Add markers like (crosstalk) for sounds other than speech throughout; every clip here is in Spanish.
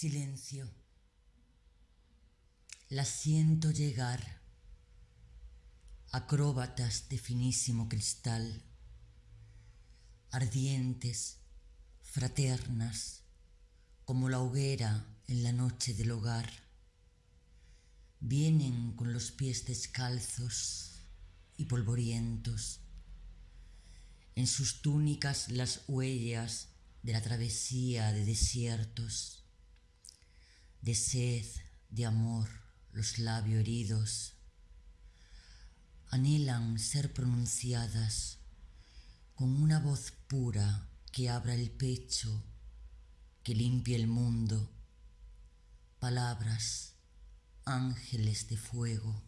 Silencio. La siento llegar, acróbatas de finísimo cristal, ardientes, fraternas, como la hoguera en la noche del hogar. Vienen con los pies descalzos y polvorientos, en sus túnicas las huellas de la travesía de desiertos, de sed, de amor, los labios heridos, anhelan ser pronunciadas con una voz pura que abra el pecho, que limpie el mundo, palabras, ángeles de fuego.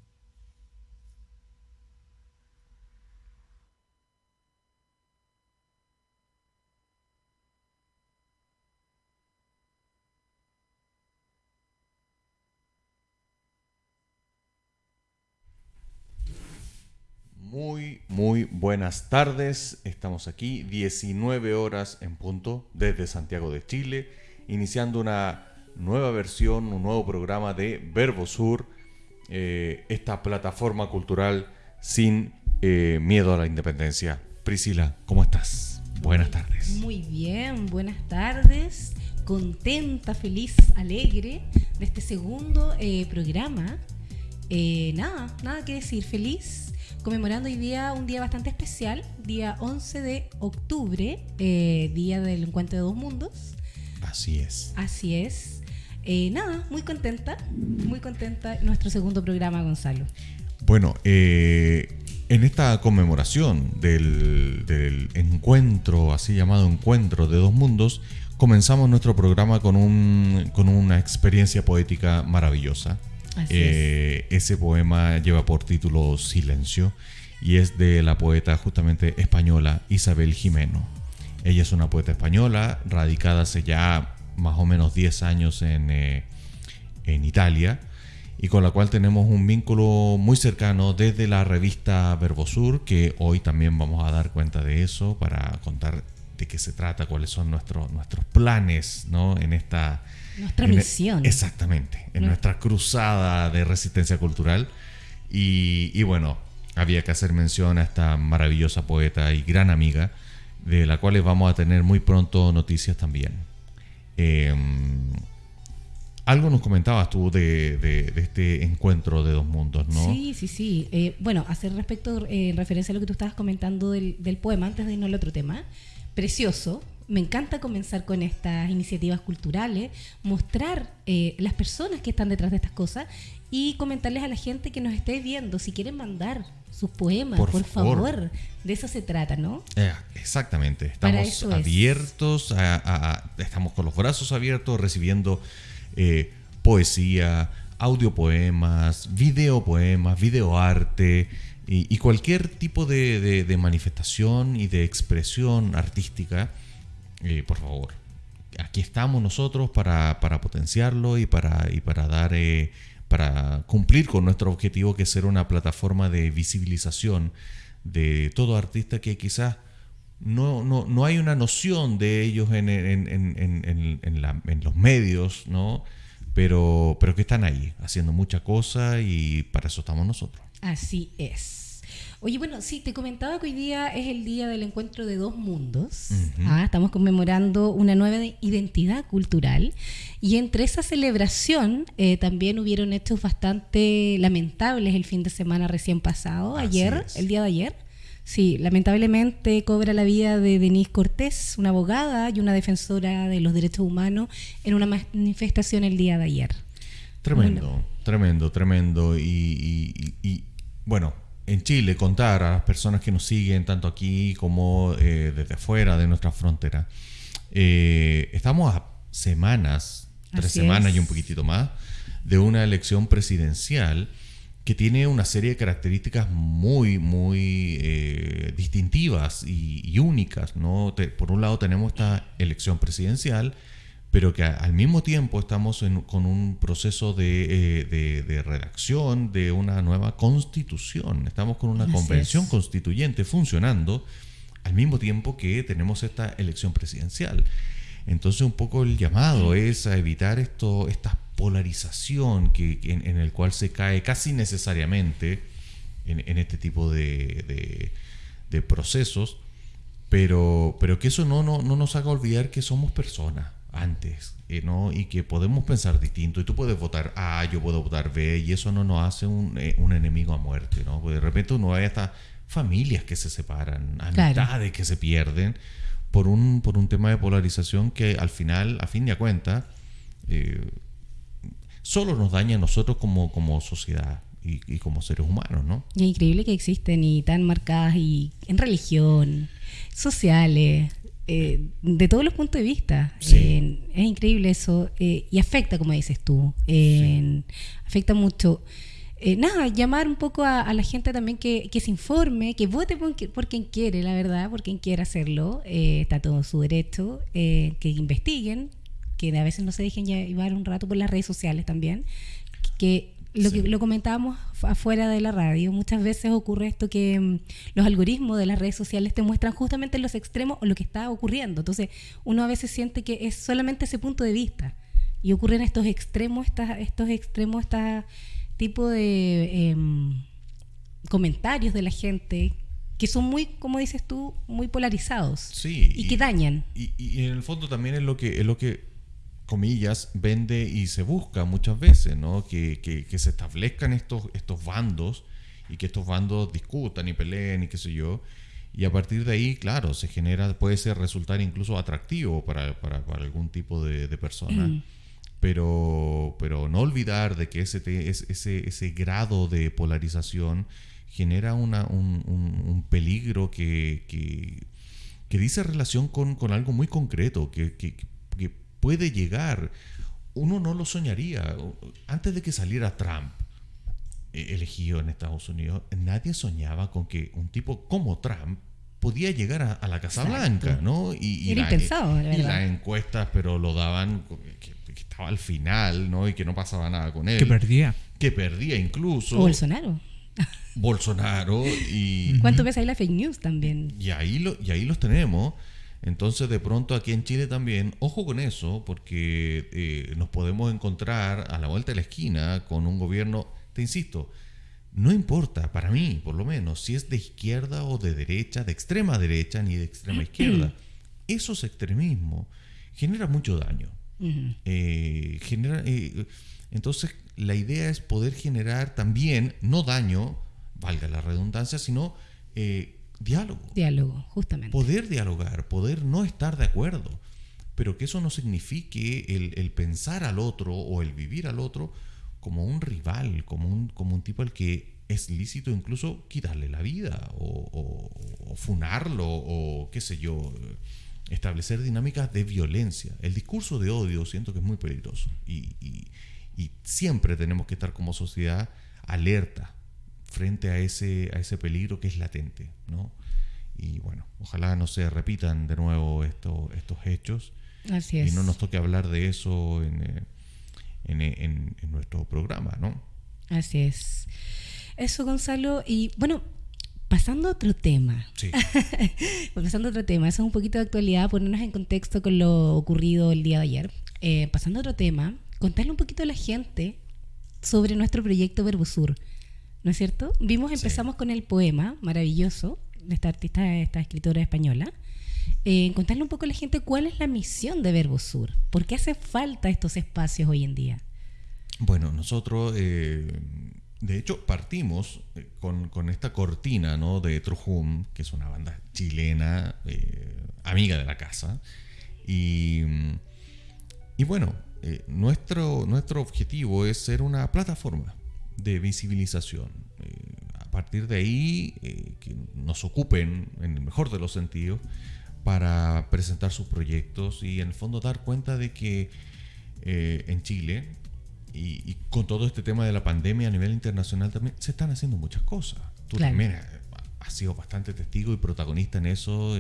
Muy, muy buenas tardes. Estamos aquí, 19 horas en punto, desde Santiago de Chile, iniciando una nueva versión, un nuevo programa de Verbo Sur, eh, esta plataforma cultural sin eh, miedo a la independencia. Priscila, ¿cómo estás? Buenas tardes. Muy bien, buenas tardes. Contenta, feliz, alegre de este segundo eh, programa. nada, nada que decir, feliz conmemorando hoy día un día bastante especial, día 11 de octubre, eh, día del encuentro de dos mundos. Así es. Así es. Eh, nada, muy contenta, muy contenta nuestro segundo programa, Gonzalo. Bueno, eh, en esta conmemoración del, del, encuentro, así llamado encuentro de dos mundos, comenzamos nuestro programa con, un, con una experiencia poética maravillosa. Eh, ese poema lleva por título Silencio y es de la poeta justamente española Isabel Jimeno. Ella es una poeta española radicada hace ya más o menos 10 años en, eh, en Italia y con la cual tenemos un vínculo muy cercano desde la revista Verbosur, que hoy también vamos a dar cuenta de eso para contar de qué se trata, cuáles son nuestros, nuestros planes ¿no? en esta nuestra misión. exactamente, en nuestra cruzada de resistencia cultural. Y, bueno, había que hacer mención a esta maravillosa poeta y gran amiga, de la cual vamos a tener muy pronto noticias también. Em, algo nos comentabas tú de, este encuentro de dos mundos, ¿no? Sí, sí, sí. Eh, bueno, hacer respecto, eh, en referencia a lo que tú estabas comentando del, del poema, antes de irnos al otro tema, precioso, me encanta comenzar con estas iniciativas culturales, mostrar eh, las personas que están detrás de estas cosas y comentarles a la gente que nos esté viendo, si quieren mandar sus poemas, por, favor. De eso se trata, ¿no? Eh, exactamente. Estamos abiertos, estamos con los brazos abiertos, recibiendo eh, poesía, audiopoemas, videopoemas, videoarte y, cualquier tipo de, de manifestación y de expresión artística eh, por favor, aquí estamos nosotros para, potenciarlo y para, y para dar... Eh, para cumplir con nuestro objetivo que es ser una plataforma de visibilización de todo artista que quizás no, no, hay una noción de ellos en, en, los medios, ¿no? Pero, pero que están ahí, haciendo mucha cosa y para eso estamos nosotros. Así es. Oye, bueno, sí, te comentaba que hoy día es el día del encuentro de dos mundos. Ah, estamos conmemorando una nueva identidad cultural. Y entre esa celebración eh, también hubieron hechos bastante lamentables el fin de semana recién pasado, ayer, el día de ayer. Sí, lamentablemente cobra la vida de Denise Cortés, una abogada y una defensora de los derechos humanos, en una manifestación el día de ayer. Tremendo, tremendo, tremendo. y bueno, en Chile, contar a las personas que nos siguen, tanto aquí como eh, desde afuera de nuestra frontera. Eh, estamos a semanas, tres semanas y un poquitito más, de una elección presidencial que tiene una serie de características muy, muy eh, distintivas y, únicas. ¿no? por un lado tenemos esta elección presidencial pero que al mismo tiempo estamos con un proceso eh, de, redacción de una nueva constitución. Estamos con una convención constituyente funcionando al mismo tiempo que tenemos esta elección presidencial. Entonces un poco el llamado es a evitar esto, esta polarización que, en, el cual se cae casi necesariamente en, este tipo de, de, procesos, pero, pero que eso no, no, no nos haga olvidar que somos personas antes, eh, ¿no? Y que podemos pensar distinto. Y tú puedes votar A, yo puedo votar B, y eso no nos hace un, eh, un enemigo a muerte, ¿no? Porque de repente uno ve hasta familias que se separan, amistades que se pierden por un, por un tema de polarización que al final, a fin de cuentas, eh, solo nos daña a nosotros como, como sociedad. Y, como seres humanos, ¿no? es increíble que existen y tan marcadas y en religión, sociales, eh, de todos los puntos de vista. es increíble eso eh, y afecta, como dices tú, afecta mucho. Eh, nada, llamar un poco a, la gente también que, se informe, que vote por, quien quiere, la verdad, por quien quiera hacerlo, está todo su derecho, que investiguen, que a veces no se dejen llevar un rato por las redes sociales también, que lo que lo comentábamos afuera de la radio, muchas veces ocurre esto que mm, los algoritmos de las redes sociales te muestran justamente los extremos o lo que está ocurriendo. Entonces, uno a veces siente que es solamente ese punto de vista. Y ocurren estos extremos, estos extremos, este tipo de em, comentarios de la gente que son muy, como dices tú, muy polarizados. Sí. Y, que dañan. Y, y, en el fondo también es lo que, es lo que comillas, vende y se busca muchas veces, ¿no? Que, que, se establezcan estos, estos bandos y que estos bandos discutan y peleen y qué sé yo. Y a partir de ahí, claro, se genera, puede ser resultar incluso atractivo para, para, para algún tipo de, de persona. Mm. Pero, pero no olvidar de que ese, ese, ese grado de polarización genera una, un, un, peligro que, que, que, dice relación con, con algo muy concreto, que, que, puede llegar. Uno no lo soñaría. Antes de que saliera Trump eh, elegido en Estados Unidos, nadie soñaba con que un tipo como Trump podía llegar a, la Casa Blanca, ¿no? Y, y, las encuestas, pero lo daban que, estaba al final, ¿no? Y que no pasaba nada con él. Que perdía. Que perdía incluso. Bolsonaro. Bolsonaro y... ¿Cuánto ves ahí la fake news también? Y ahí, lo, y ahí los tenemos. Entonces, de pronto aquí en Chile también, ojo con eso, porque eh, nos podemos encontrar a la vuelta de la esquina con un gobierno, te insisto, no importa, para mí por lo menos, si es de izquierda o de derecha, de extrema derecha ni de extrema izquierda. (clears throat) Esos extremismos generan mucho daño. Eh, eh, entonces, la idea es poder generar también, no daño, valga la redundancia, sino diálogo. Diálogo, justamente. Poder dialogar, poder no estar de acuerdo, pero que eso no signifique el, pensar al otro o el vivir al otro como un rival, como un, como un tipo al que es lícito incluso quitarle la vida o, funarlo o qué sé yo, establecer dinámicas de violencia. El discurso de odio siento que es muy peligroso y, y siempre tenemos que estar como sociedad alerta frente a ese, a ese peligro que es latente. ¿no? Y bueno, ojalá no se repitan de nuevo esto, estos hechos. Así es. Y no nos toque hablar de eso en, eh, en, en, nuestro programa, ¿no? Así es. Eso, Gonzalo. Y bueno, pasando a otro tema. Sí. (laughs) pasando a otro tema. Eso es un poquito de actualidad, ponernos en contexto con lo ocurrido el día de ayer. Eh, pasando a otro tema, contarle un poquito a la gente sobre nuestro proyecto Verbosur. ¿No es cierto? Vimos, empezamos con el poema maravilloso de esta artista, esta escritora española. Eh, contarle un poco a la gente cuál es la misión de Verbo Sur, por qué hace falta estos espacios hoy en día. Bueno, nosotros, eh, de hecho, partimos eh, con, esta cortina ¿no? de Trujum, que es una banda chilena, amiga de la casa. Y, y bueno, nuestro, nuestro objetivo es ser una plataforma de visibilización. Eh, a partir de ahí, eh, que nos ocupen, en el mejor de los sentidos, para presentar sus proyectos y en el fondo dar cuenta de que eh, en Chile y, con todo este tema de la pandemia a nivel internacional también se están haciendo muchas cosas. Tú también has sido bastante testigo y protagonista en eso.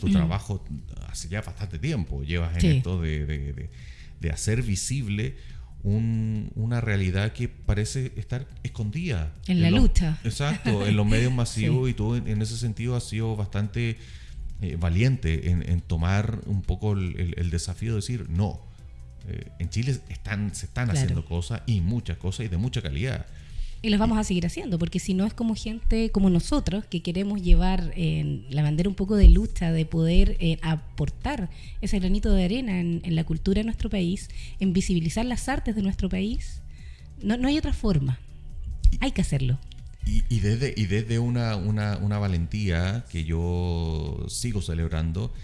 tu (clears throat) trabajo hace ya bastante tiempo llevas en esto de, de hacer visible una realidad que parece estar escondida. En, la lucha. Exacto, en los medios (laughs) masivos y tú en, ese sentido has sido bastante eh, valiente en, tomar un poco el, desafío de decir, no, eh, en Chile están, se están haciendo cosas y muchas cosas y de mucha calidad. Y las vamos a seguir haciendo, porque si no es como gente como nosotros que queremos llevar en la bandera un poco de lucha, de poder eh, aportar ese granito de arena en, la cultura de nuestro país, en visibilizar las artes de nuestro país. No, no hay otra forma. Hay que hacerlo. Y, desde, y desde una, una, una valentía que yo sigo celebrando,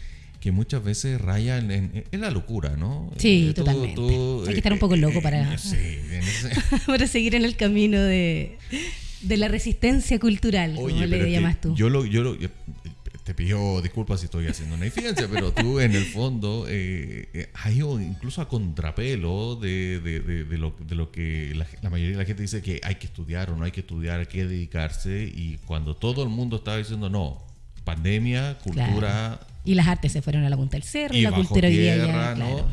que muchas veces raya en, la locura, ¿no? Sí, eh, totalmente. Hay que estar un poco eh, loco para, (laughs) para seguir en el camino de, de la resistencia cultural, como le llamas tú. Yo lo, yo te pido disculpas si estoy haciendo una infidencia, pero tú en el fondo eh, has ido incluso a contrapelo de, de, de, lo, de lo, que la, la, mayoría de la gente dice que hay que estudiar o no hay que estudiar, hay que dedicarse, y cuando todo el mundo estaba diciendo no, pandemia, cultura... Y las artes se fueron a la punta del cerro, y la cultura tierra, ¿no?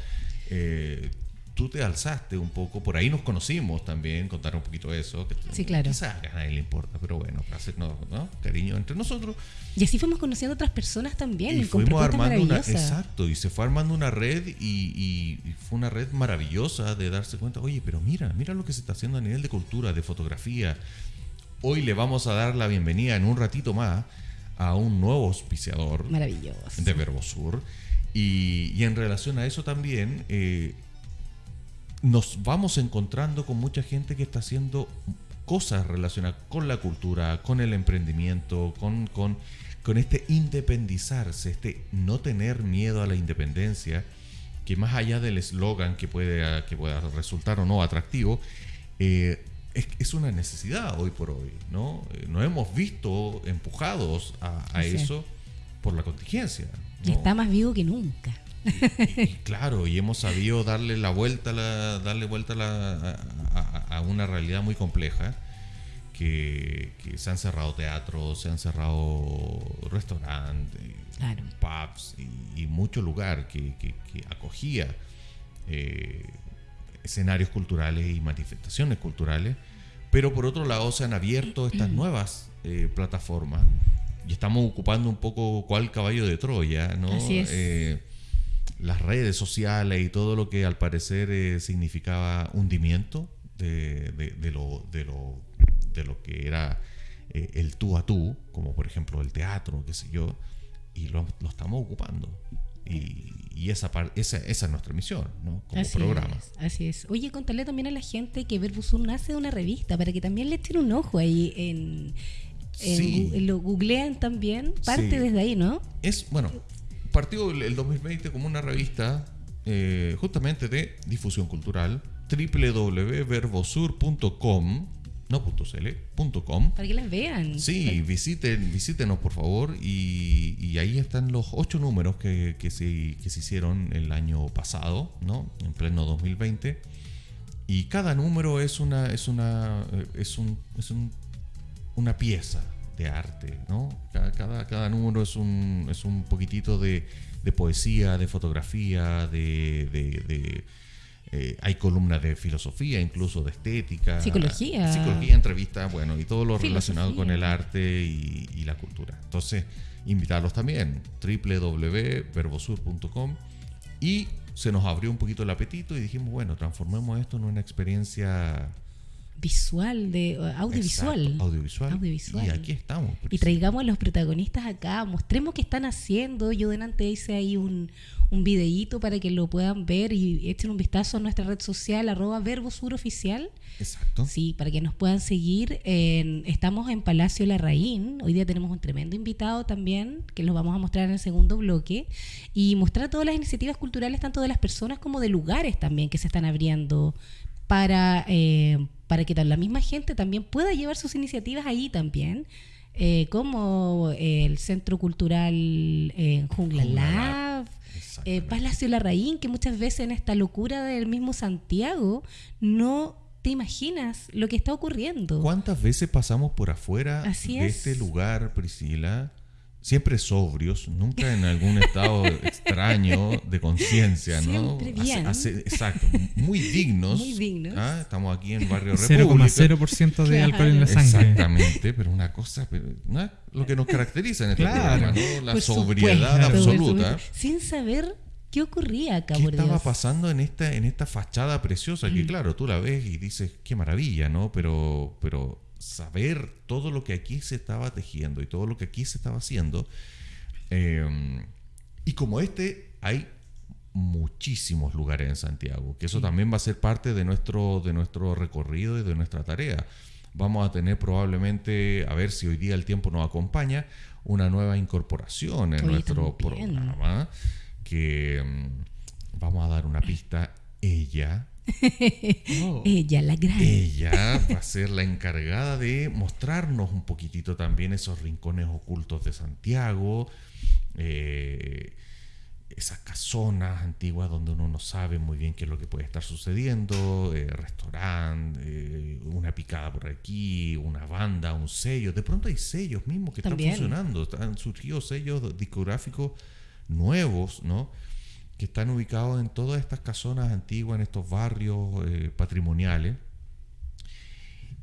Eh, tú te alzaste un poco, por ahí nos conocimos también, contar un poquito eso. Que sí, claro. Quizás a nadie le importa, pero bueno, hacernos ¿no? cariño entre nosotros. Y así fuimos conociendo a otras personas también. Y fuimos armando una, exacto, y se fue armando una red y, y, fue una red maravillosa de darse cuenta, oye, pero mira, mira lo que se está haciendo a nivel de cultura, de fotografía. Hoy le vamos a dar la bienvenida en un ratito más a un nuevo auspiciador Maravilloso. de Verbosur. Y, y en relación a eso también, eh, nos vamos encontrando con mucha gente que está haciendo cosas relacionadas con la cultura, con el emprendimiento, con, con, con este independizarse, este no tener miedo a la independencia, que más allá del eslogan que, puede, que pueda resultar o no atractivo, eh, es, una necesidad hoy por hoy, ¿no? Eh, nos hemos visto empujados a, eso por la contingencia. Está más vivo que nunca. Y, claro, y hemos sabido darle la vuelta, la, darle vuelta a, una realidad muy compleja. Que, se han cerrado teatros, se han cerrado restaurantes, pubs y, mucho lugar que, acogía eh, escenarios culturales y manifestaciones culturales, pero por otro lado se han abierto estas nuevas eh, plataformas y estamos ocupando un poco cuál caballo de Troya, ¿no? Eh, las redes sociales y todo lo que al parecer eh, significaba hundimiento de, lo, de, lo, de lo que era el tú a tú, como por ejemplo el teatro, qué sé yo, y lo, lo estamos ocupando. Y, esa, esa, esa, es nuestra misión, ¿no? Como programa. así es. Oye, contarle también a la gente que Verbusur nace de una revista para que también le echen un ojo ahí en, lo googlean también. Parte desde ahí, ¿no? Es, bueno, partió el, 2020 como una revista eh, justamente de difusión cultural www.verbosur.com no .cl, Para que las vean. Sí, visiten, visítenos por favor y, ahí están los ocho números que, que, se, que se hicieron el año pasado, ¿no? En pleno 2020. Y cada número es una, es una, es un, es un, una pieza de arte, ¿no? Cada, cada, cada número es un, es un poquitito de, de poesía, de fotografía, de, de eh, hay columnas de filosofía, incluso de estética. Psicología. Psicología, entrevistas, bueno, y todo lo relacionado con el arte y, la cultura. Entonces, invitarlos también, www.verbosur.com. Y se nos abrió un poquito el apetito y dijimos, bueno, transformemos esto en una experiencia visual, de audiovisual. audiovisual. Y aquí estamos. Y traigamos a los protagonistas acá, mostremos qué están haciendo. Yo delante hice ahí un, un videíto para que lo puedan ver y echen un vistazo a nuestra red social, arroba verbosuroficial. Exacto. Sí, para que nos puedan seguir. estamos en Palacio Larraín. Hoy día tenemos un tremendo invitado también, que los vamos a mostrar en el segundo bloque. Y mostrar todas las iniciativas culturales, tanto de las personas como de lugares también que se están abriendo para... Eh, para que la misma gente también pueda llevar sus iniciativas ahí también, eh, como el Centro Cultural eh, Jungla Lab, eh, Palacio Larraín, que muchas veces en esta locura del mismo Santiago no te imaginas lo que está ocurriendo. ¿Cuántas veces pasamos por afuera de este lugar, Priscila? Siempre sobrios, nunca en algún estado (laughs) extraño de conciencia, ¿no? Siempre bien. exacto, muy dignos. Muy dignos. ¿ah? Estamos aquí en Barrio (laughs) República. 0,0% de alcohol en la sangre. Exactamente, pero una cosa, ¿no? lo que nos caracteriza en este programa, ¿no? La sobriedad absoluta. Sin saber qué ocurría acá, ¿Qué estaba pasando en esta, en esta fachada preciosa? Que claro, tú la ves y dices, qué maravilla, ¿no? Pero, pero saber todo lo que aquí se estaba tejiendo y todo lo que aquí se estaba haciendo. Em, y como este, hay muchísimos lugares en Santiago, que eso también va a ser parte de nuestro, de nuestro recorrido y de nuestra tarea. Vamos a tener probablemente, a ver si hoy día el tiempo nos acompaña, una nueva incorporación en nuestro programa, que em, vamos a dar una pista, ella Oh. (laughs) Ella, la gran. Ella va a ser la encargada de mostrarnos un poquitito también esos rincones ocultos de Santiago, eh, esas casonas antiguas donde uno no sabe muy bien qué es lo que puede estar sucediendo, eh, restaurante, eh, una picada por aquí, una banda, un sello. De pronto hay sellos mismos que están funcionando, han surgido sellos discográficos nuevos, ¿no? Que están ubicados en todas estas casonas antiguas, en estos barrios eh, patrimoniales.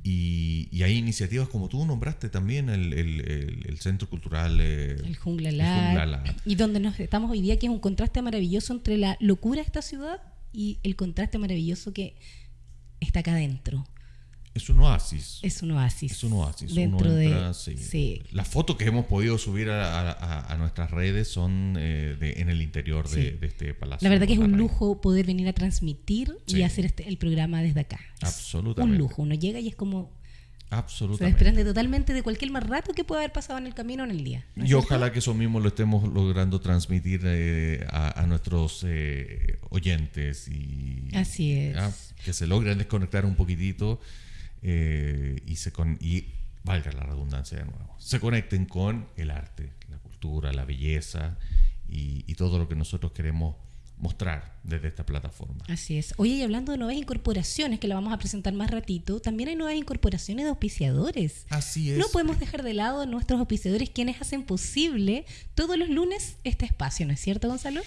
Y, hay iniciativas como tú nombraste también el, Centro Cultural eh, el, Jungla Lab, y donde nos estamos hoy día, que es un contraste maravilloso entre la locura de esta ciudad y el contraste maravilloso que está acá adentro. Es un oasis. Es un oasis. Es un oasis. Dentro de, sí. Las fotos que hemos podido subir a, nuestras redes son eh, en el interior de, este palacio. La verdad que es un lujo poder venir a transmitir y hacer este, el programa desde acá. Absolutamente. Un lujo. Uno llega y es como Absolutamente. Se desprende totalmente de cualquier más rato que pueda haber pasado en el camino o en el día. y ojalá que eso mismo lo estemos logrando transmitir eh, a, nuestros eh, oyentes y Así es. que se logren desconectar un poquitito eh, y, se con, y valga la redundancia de nuevo, se conecten con el arte, la cultura, la belleza y, todo lo que nosotros queremos mostrar desde esta plataforma. Así es. Oye, y hablando de nuevas incorporaciones, que la vamos a presentar más ratito, también hay nuevas incorporaciones de auspiciadores. Así es. No podemos dejar de lado a nuestros auspiciadores quienes hacen posible todos los lunes este espacio, ¿no es cierto, Gonzalo?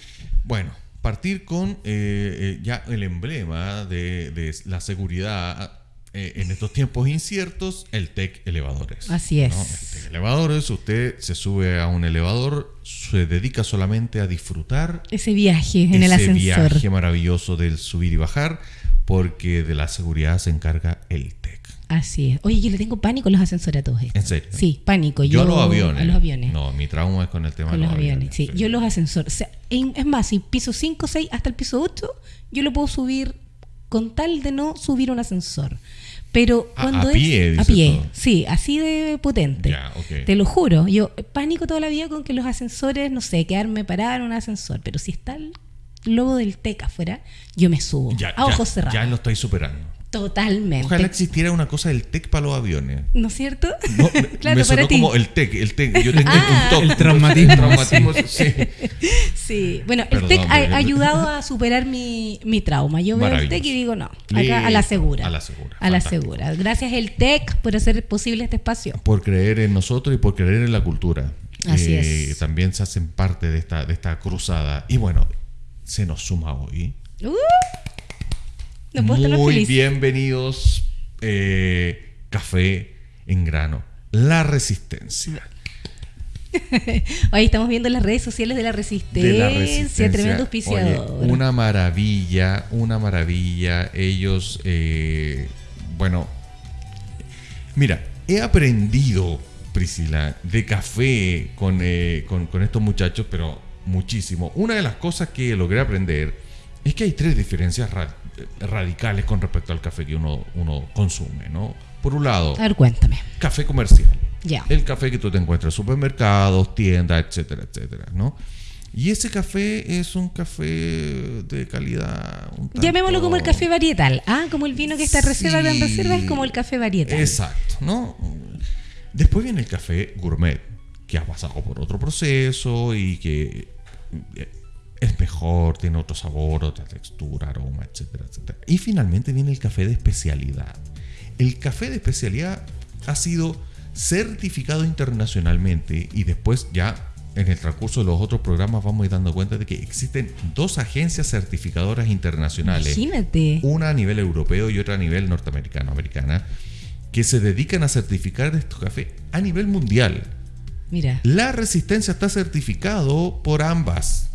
Bueno, partir con eh, eh, ya el emblema de, de la seguridad eh, en estos tiempos inciertos, el TEC Elevadores. Así es. El TEC Elevadores, usted se sube a un elevador, se dedica solamente a disfrutar ese viaje en el ascensor. Ese viaje maravilloso del subir y bajar, porque de la seguridad se encarga el TEC. Así es. Oye, yo le tengo pánico a los ascensores a todos ¿En serio? Sí, pánico. Yo, los aviones. A los aviones. No, mi trauma es con el tema de los, aviones. Sí. yo los ascensores. es más, si piso 5, 6 hasta el piso 8, yo lo puedo subir con tal de no subir un ascensor. Pero cuando a, pie, a pie, sí, así de potente. Te lo juro, yo pánico toda la vida con que los ascensores, no sé, quedarme parada en un ascensor, pero si está el lobo del TEC afuera, yo me subo a ojos cerrados. Ya lo estoy superando. Totalmente. Ojalá existiera una cosa del TEC para los aviones. ¿No es cierto? (laughs) claro, me sonó como el TEC, el TEC. Yo tengo ah. un TOC. El traumatismo. (laughs) sí. sí. Bueno, el TEC ha ayudado a superar mi, mi trauma. Yo veo el TEC y digo, no, acá a la segura. A la segura. A la segura. Gracias el TEC por hacer posible este espacio. Por creer en nosotros y por creer en la cultura. Así eh, es. También se hacen parte de esta, de esta cruzada. Y bueno, se nos suma hoy. Uh. Muy bienvenidos, eh, Café en Grano. La Resistencia. (laughs) Hoy estamos viendo las redes sociales de la Resistencia. Tremendo auspiciador. una maravilla, una maravilla. Ellos, eh, bueno, mira, he aprendido, Priscila, de café con, eh, con, con estos muchachos, pero muchísimo. Una de las cosas que logré aprender es que hay tres diferencias radicales con respecto al café que uno, uno consume, ¿no? Por un lado, a ver, cuéntame. Café comercial. Ya. El café que tú te encuentras en supermercados, tiendas, etcétera, etcétera, ¿no? Y ese café es un café de calidad. Llamémoslo como el café varietal. Ah, como el vino que está reserva de reserva es como el café varietal. Exacto, ¿no? Después viene el café gourmet, que ha pasado por otro proceso y que es mejor, tiene otro sabor, otra textura, aroma, etcétera, etcétera. Y finalmente viene el café de especialidad. El café de especialidad ha sido certificado internacionalmente y después ya en el transcurso de los otros programas vamos a ir dando cuenta de que existen dos agencias certificadoras internacionales. Imagínate. Una a nivel europeo y otra a nivel norteamericano, americana, que se dedican a certificar estos cafés a nivel mundial. Mira. La resistencia está certificado por ambas.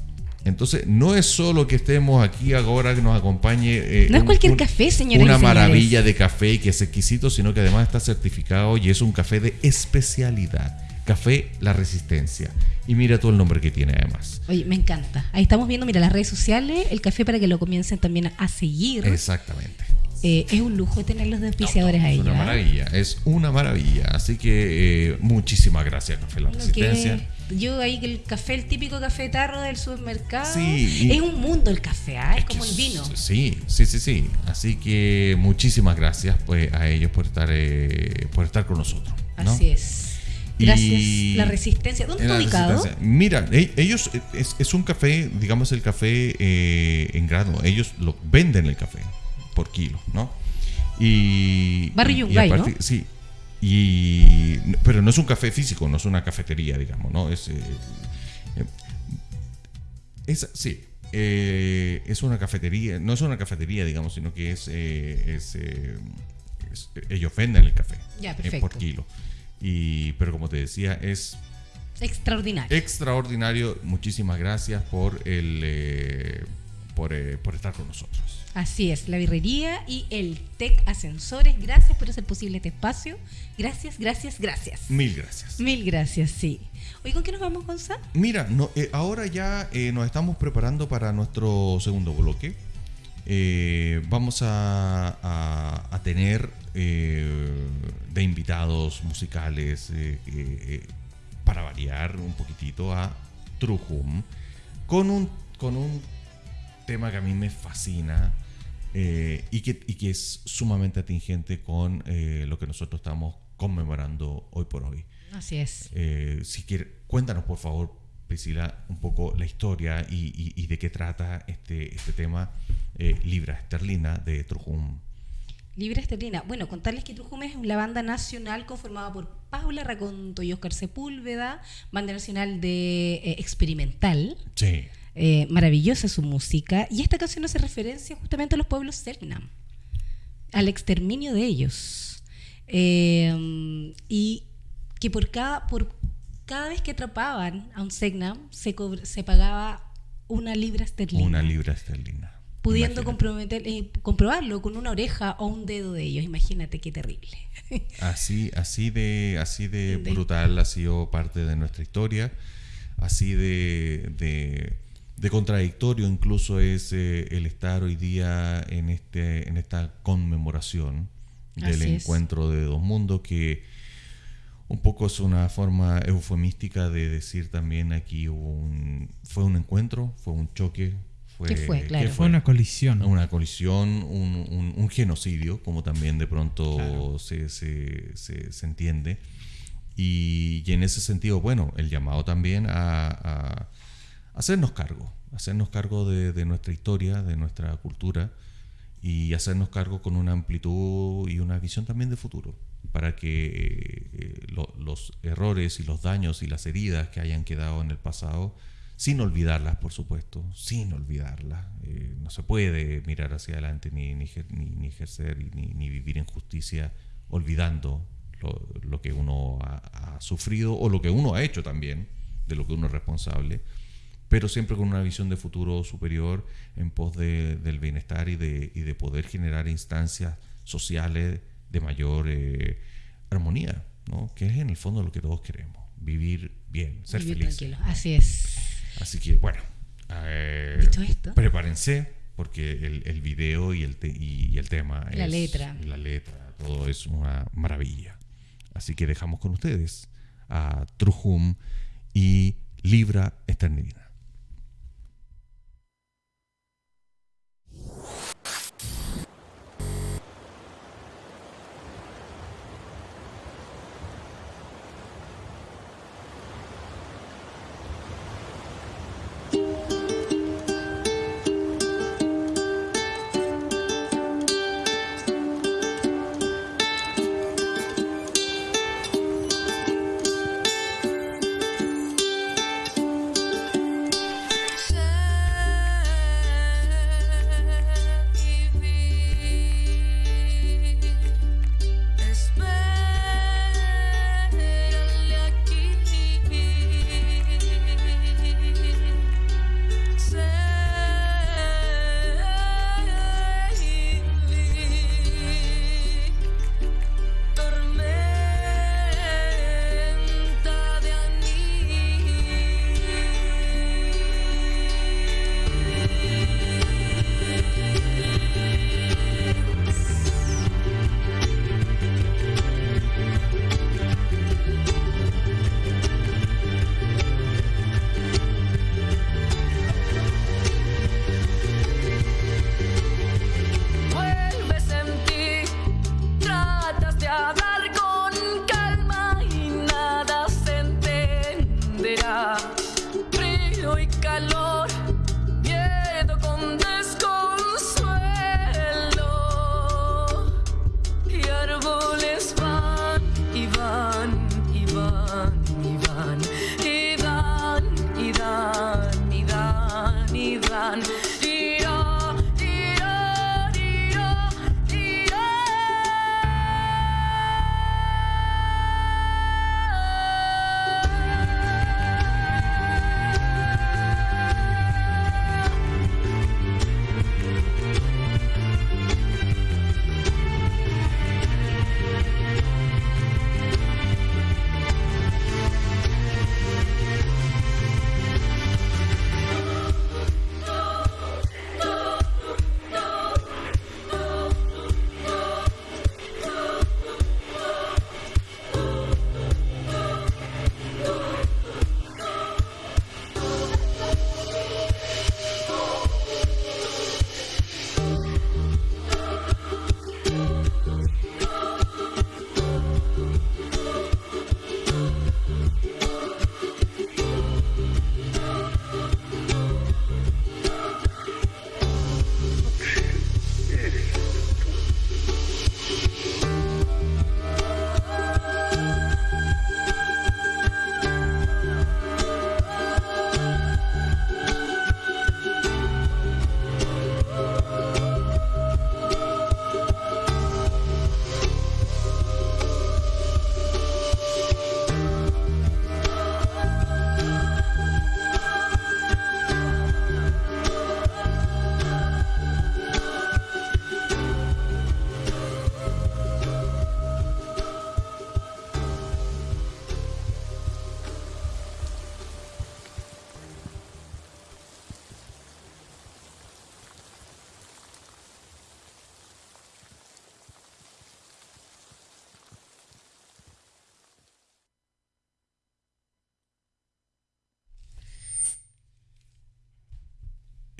Entonces, no es solo que estemos aquí ahora que nos acompañe. Eh, no es cualquier café, señores. Una maravilla de café que es exquisito, sino que además está certificado y es un café de especialidad. Café La Resistencia. Y mira todo el nombre que tiene además. Oye, me encanta. Ahí estamos viendo, mira, las redes sociales, el café para que lo comiencen también a seguir. Exactamente. Eh, es un lujo tener los auspiciadores ahí. Es una maravilla, es una maravilla. Así que eh, muchísimas gracias, Café La Resistencia. yo ahí que el café, el típico café tarro del supermercado, sí, es un mundo el café, ¿ah? es, como el vino. Sí, sí, sí, sí. Así que muchísimas gracias pues, a ellos por estar, eh, por estar con nosotros. Así es. Gracias. la resistencia. ¿Dónde está ubicado? Mira, e, ellos es, un café, digamos el café en grado. Ellos lo venden el café por kilo, ¿no? Y. Barrio Yungay, ¿no? Sí. Y, pero no es un café físico, no es una cafetería, digamos, ¿no? Es. Eh, es sí. Eh, es una cafetería, no es una cafetería, digamos, sino que es, eh, ellos venden el café ya, por kilo. Y, pero como te decía, es extraordinario. Extraordinario. Muchísimas gracias por el por, por estar con nosotros. Así es, la birrería y el TEC Ascensores. Gracias por hacer posible este espacio. Gracias, gracias, gracias. Mil gracias. Mil gracias, sí. Hoy, ¿con qué nos vamos, Gonzalo? Mira, no, eh, ahora ya eh, nos estamos preparando para nuestro segundo bloque. Eh, vamos a, a, tener de invitados musicales para variar un poquitito a Trujum con un, con un tema que a mí me fascina eh, y, que, que, es sumamente atingente con eh, lo que nosotros estamos conmemorando hoy por hoy. Así es. Eh, si quiere, cuéntanos por favor, Priscila, un poco la historia y, de qué trata este, este tema Libra Esterlina de Trujum. Libra Esterlina. Bueno, contarles que Trujum es la banda nacional conformada por Paula Raconto y Oscar Sepúlveda, banda nacional de experimental. Sí. Eh, maravillosa su música. Y esta canción hace referencia justamente a los pueblos Selknam, al exterminio de ellos. Eh, y que por cada, por cada vez que atrapaban a un Selknam se, se pagaba una libra esterlina. Una libra esterlina. Pudiendo comprometer, eh, comprobarlo con una oreja o un dedo de ellos. Imagínate qué terrible. (laughs) así, así de, así de, brutal ha sido parte de nuestra historia. Así de de contradictorio incluso es eh, el estar hoy día en, este, en esta conmemoración del encuentro de dos mundos que un poco es una forma eufemística de decir también aquí un, fue un encuentro, fue un choque. Fue, ¿Qué fue? Claro. fue una colisión. Una colisión, un, un, genocidio, como también de pronto se, se, se, entiende. Y, y, en ese sentido, bueno, el llamado también a hacernos cargo, hacernos cargo de, nuestra historia, de nuestra cultura y hacernos cargo con una amplitud y una visión también de futuro, para que eh, los errores y los daños y las heridas que hayan quedado en el pasado, sin olvidarlas, por supuesto, sin olvidarlas, eh, no se puede mirar hacia adelante ni, ni, ni ejercer ni, vivir en justicia olvidando lo, que uno ha sufrido o lo que uno ha hecho también, de lo que uno es responsable pero siempre con una visión de futuro superior en pos de, del bienestar y de, y de, poder generar instancias sociales de mayor eh, armonía, ¿no? que es en el fondo lo que todos queremos, vivir bien, ser felices. Así es. Así que bueno, eh, esto? prepárense porque el, el video y el, y el tema, la letra, la letra, todo es una maravilla. Así que dejamos con ustedes a Trujum y Libra Eternidad.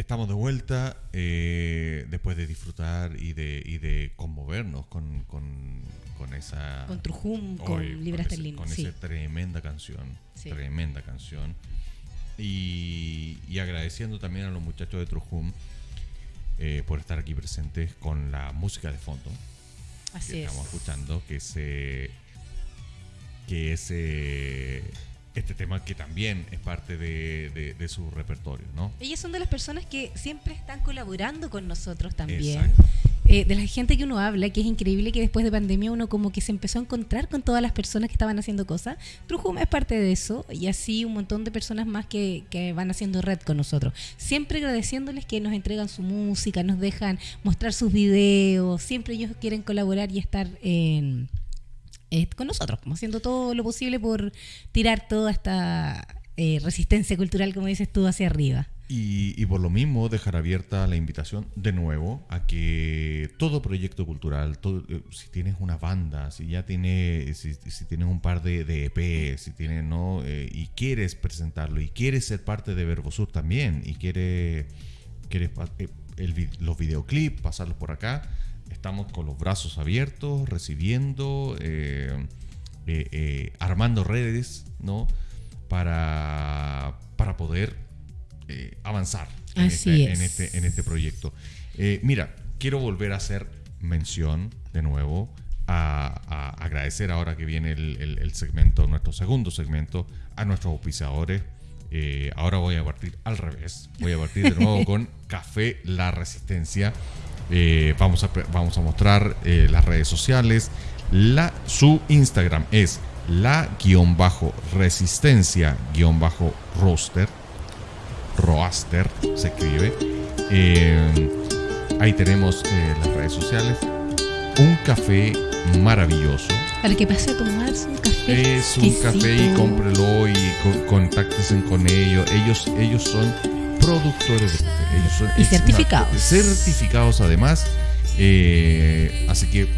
Estamos de vuelta eh, después de disfrutar y de, y de conmovernos con, con, con esa... Con Trujum, con Libras Con esa tremenda canción, tremenda canción. Y, y, agradeciendo también a los muchachos de Trujum eh, por estar aquí presentes con la música de fondo. Así que Estamos escuchando que se... Que ese este tema que también es parte de, su repertorio, ¿no? Ellas son de las personas que siempre están colaborando con nosotros también. Eh, de la gente que uno habla, que es increíble que después de pandemia uno como que se empezó a encontrar con todas las personas que estaban haciendo cosas. Trujuma es parte de eso y así un montón de personas más que, que van haciendo red con nosotros. Siempre agradeciéndoles que nos entregan su música, nos dejan mostrar sus videos, siempre ellos quieren colaborar y estar en eh, con nosotros, haciendo todo lo posible por tirar toda esta eh, resistencia cultural, como dices tú, hacia arriba. Y, por lo mismo dejar abierta la invitación de nuevo a que todo proyecto cultural, eh, si tienes una banda, si ya tienes, si, tienes un par de, de EP, si tienes, ¿no? y quieres presentarlo y quieres ser parte de Verbosur también y quieres, quieres los videoclips, pasarlos por acá, estamos con los brazos abiertos, recibiendo, eh, eh, eh, armando redes, ¿no? Para, para poder avanzar en este, en, este, en este proyecto. mira, quiero volver a hacer mención de nuevo a, agradecer ahora que viene el, segmento, nuestro segundo segmento, a nuestros auspiciadores. ahora voy a partir al revés. Voy a partir de nuevo (laughs) con Café La Resistencia. Eh, vamos, a, vamos a mostrar eh, las redes sociales. La, su Instagram es la-resistencia-roster. Roaster se escribe. Eh, ahí tenemos las redes sociales. Un café maravilloso. Para que pase a tomarse un café. Es un café y cómprelo y contáctense con ellos. Ellos, ellos son productores de café. Ellos son y certificados. certificados además. Eh, así que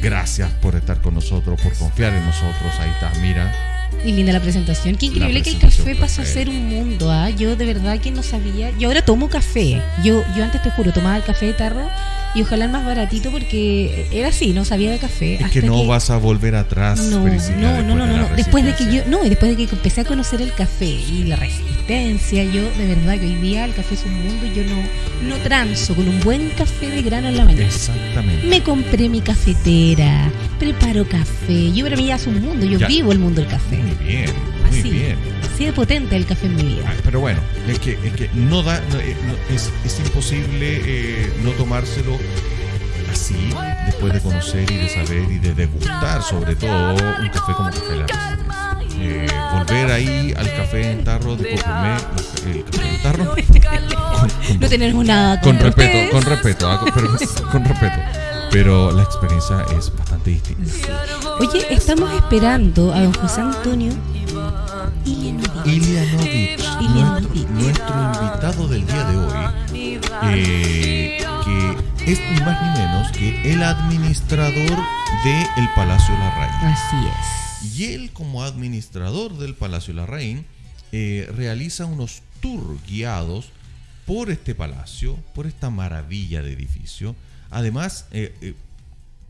gracias por estar con nosotros, por confiar en nosotros. Ahí está, mira. Y linda la presentación. Qué increíble que el café pasó a ser un mundo. ¿ah? Yo de verdad que no sabía. Yo ahora tomo café. Yo, yo antes te juro, tomaba el café de tarro y ojalá el más baratito porque era así, no sabía de café. Es que no vas a volver atrás. No, no, no, no, no, Después de que yo, no, y después de que empecé a conocer el café y la resistencia, yo de verdad que hoy día el café es un mundo y yo no, no transo con un buen café de grano en la mañana. Exactamente. Me compré mi cafetera, preparo café. Yo para mí ya es un mundo, yo vivo el mundo del café. Muy bien, muy bien. Así de potente el café en mi vida. pero bueno, es que, es que no da, eh, es, es, imposible eh, no tomárselo así, después de conocer y de saber y de degustar, sobre todo, un café como Café La eh, volver ahí al café en tarro de Cocumé, el café en tarro. Con, (laughs) no tenemos nada con respeto, con respeto, ah, pero, con respeto. Pero la experiencia es bastante distinta. Oye, estamos esperando a don José Antonio Ilianovich, nuestro, invitado del día de hoy, eh, que es ni más ni menos que el administrador del Palacio Larraín. Así es. Y él, como administrador del Palacio Larraín, eh, realiza unos tours guiados por este palacio, por esta maravilla de edificio. Además, eh,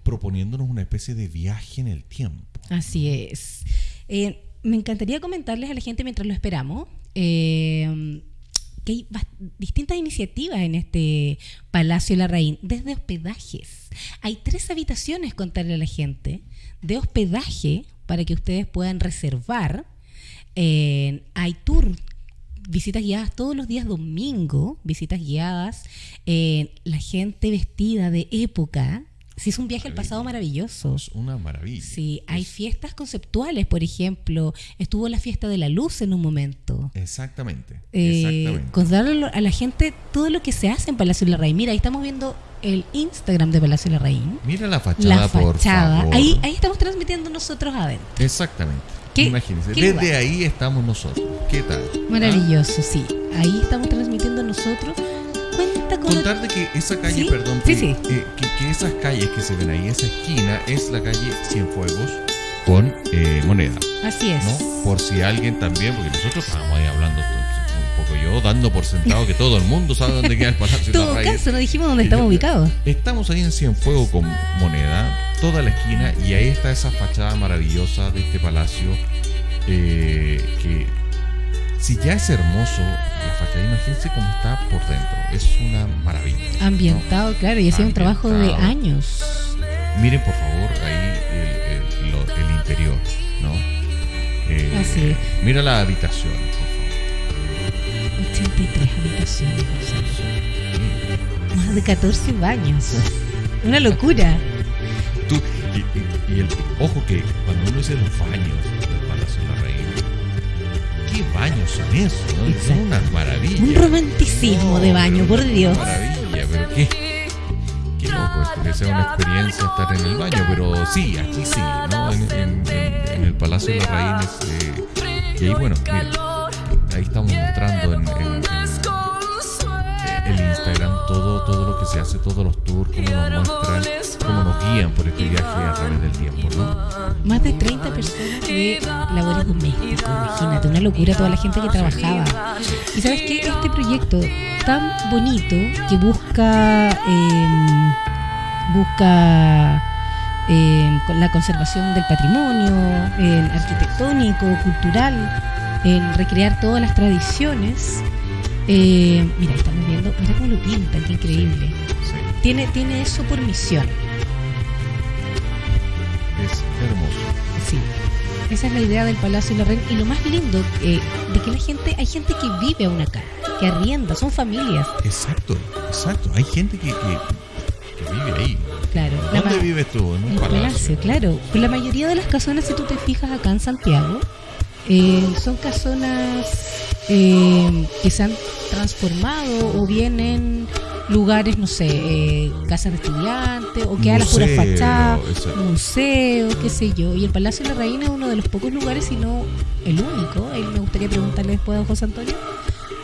proponiéndonos una especie de viaje en el tiempo. Así es me encantaría comentarles a la gente mientras lo esperamos eh, que hay distintas iniciativas en este Palacio de la Raín, desde hospedajes. Hay tres habitaciones, contarle a la gente, de hospedaje para que ustedes puedan reservar. Eh, hay tour visitas guiadas todos los días domingo, visitas guiadas, eh, la gente vestida de época, Sí, es un viaje al pasado maravilloso. Es una maravilla. Sí, hay fiestas conceptuales, por ejemplo. Estuvo la fiesta de la luz en un momento. Exactamente. Eh, Contarle a la gente todo lo que se hace en Palacio de la Reina. Mira, ahí estamos viendo el Instagram de Palacio de la Reina. Mira la fachada, la fachada. Ahí, ahí estamos transmitiendo nosotros adentro. Exactamente. Imagínense, desde ahí estamos nosotros. ¿Qué tal? Maravilloso, sí. Ahí estamos transmitiendo nosotros Contar de que esa calle, perdón, eh, que, esas calles que se ven ahí, esa esquina es la calle Cienfuegos con eh, moneda. Así es. Por si alguien también, porque nosotros estábamos ahí hablando poco yo dando por sentado que todo el mundo sabe dónde queda el Palacio (laughs) de la caso, no dijimos dónde estamos ubicados. Estamos ahí en Cienfuego con Moneda, toda la esquina, y ahí está esa fachada maravillosa de este palacio eh, que si ya es hermoso la fachada, imagínense cómo está por dentro. Es una maravilla. Ambientado, claro, y ha sido un trabajo de años. Miren por favor ahí el, el, interior, ¿no? Eh, Así es. Mira la habitación. 83 habitaciones, Más de 14 baños. Una locura. Tú, y, el, ojo que cuando uno dice los baños del Palacio de la Reina, ¿qué baños son esos? ¿no? Son una maravilla. Un romanticismo de baño, por Dios. Maravilla, pero qué que sea una experiencia estar en el baño, pero sí, aquí sí, ¿no? En, el Palacio de las Raíces. Eh, y ahí, bueno, miren, ahí estamos mostrando en, el Instagram todo, todo lo que se hace, todos los tours, cómo nos muestran, cómo nos guían por este viaje a través del tiempo, ¿no? Más de 30 personas de labores domésticas, imagínate, una locura toda la gente que trabajaba. Y sabes qué, este proyecto tan bonito que busca... Eh, busca eh, la conservación del patrimonio arquitectónico, cultural, en recrear todas las tradiciones. Eh, mira, estamos viendo, mira cómo lo pinta, qué increíble. Tiene, tiene eso por misión. Es hermoso. Sí. Esa es la idea del Palacio de la Reina. Y lo más lindo eh, de que la gente, hay gente que vive aún acá, que arrienda, son familias. Exacto, exacto. Hay gente que, que vive ahí. Claro. ¿Dónde vives tú? En un palacio. Claro. Pues la mayoría de las casonas, si tú te fijas acá en Santiago, eh, son casonas eh, que se han transformado o vienen lugares, no sé, eh, casas de estudiantes o que a la pura fachada, museos, qué sé yo. Y el Palacio de la Reina es uno de los pocos lugares, si no el único. Ahí me gustaría preguntarle después a José Antonio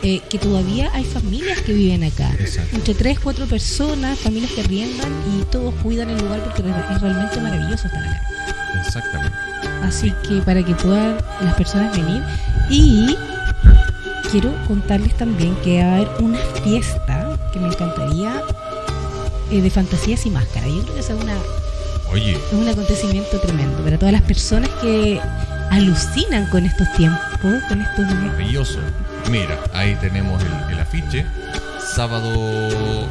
eh, que todavía hay familias que viven acá. Entre tres, cuatro personas, familias que riendan y todos cuidan el lugar porque es realmente maravilloso estar acá. Exactamente. Así que para que puedan las personas venir y quiero contarles también que va a haber una fiesta que me encantaría eh, de fantasías y máscaras. Yo creo que es una Oye. es un acontecimiento tremendo para todas las personas que alucinan con estos tiempos, con estos maravilloso Mira, ahí tenemos el, afiche. Sábado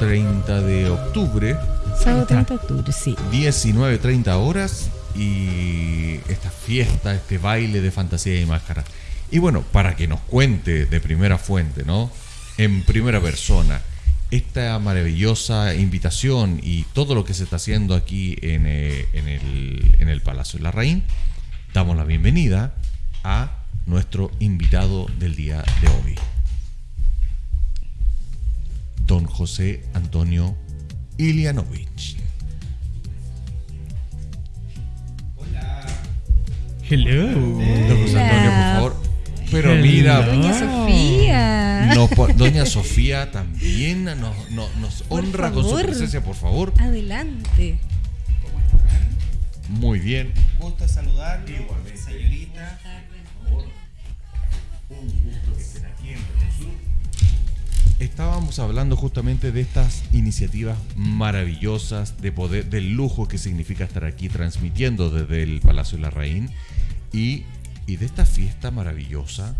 30 de octubre. Sábado 30 de octubre, sí. 19.30 horas y esta fiesta, este baile de fantasía y máscara. Y bueno, para que nos cuente de primera fuente, ¿no? En primera persona, esta maravillosa invitación y todo lo que se está haciendo aquí en, eh, en, el, en el Palacio de la Reina, damos la bienvenida a nuestro invitado del día de hoy. Don José Antonio Ilianovich. Hola. Hello. Don José Antonio, por favor. Pero mira, Doña Sofía. Doña Sofía también nos, nos honra con su presencia, por favor. Adelante. ¿Cómo están? Muy bien. Gusto saludarlo, señorita. Estábamos hablando justamente de estas iniciativas maravillosas, de poder, del lujo que significa estar aquí transmitiendo desde el Palacio de la Reina y, de esta fiesta maravillosa,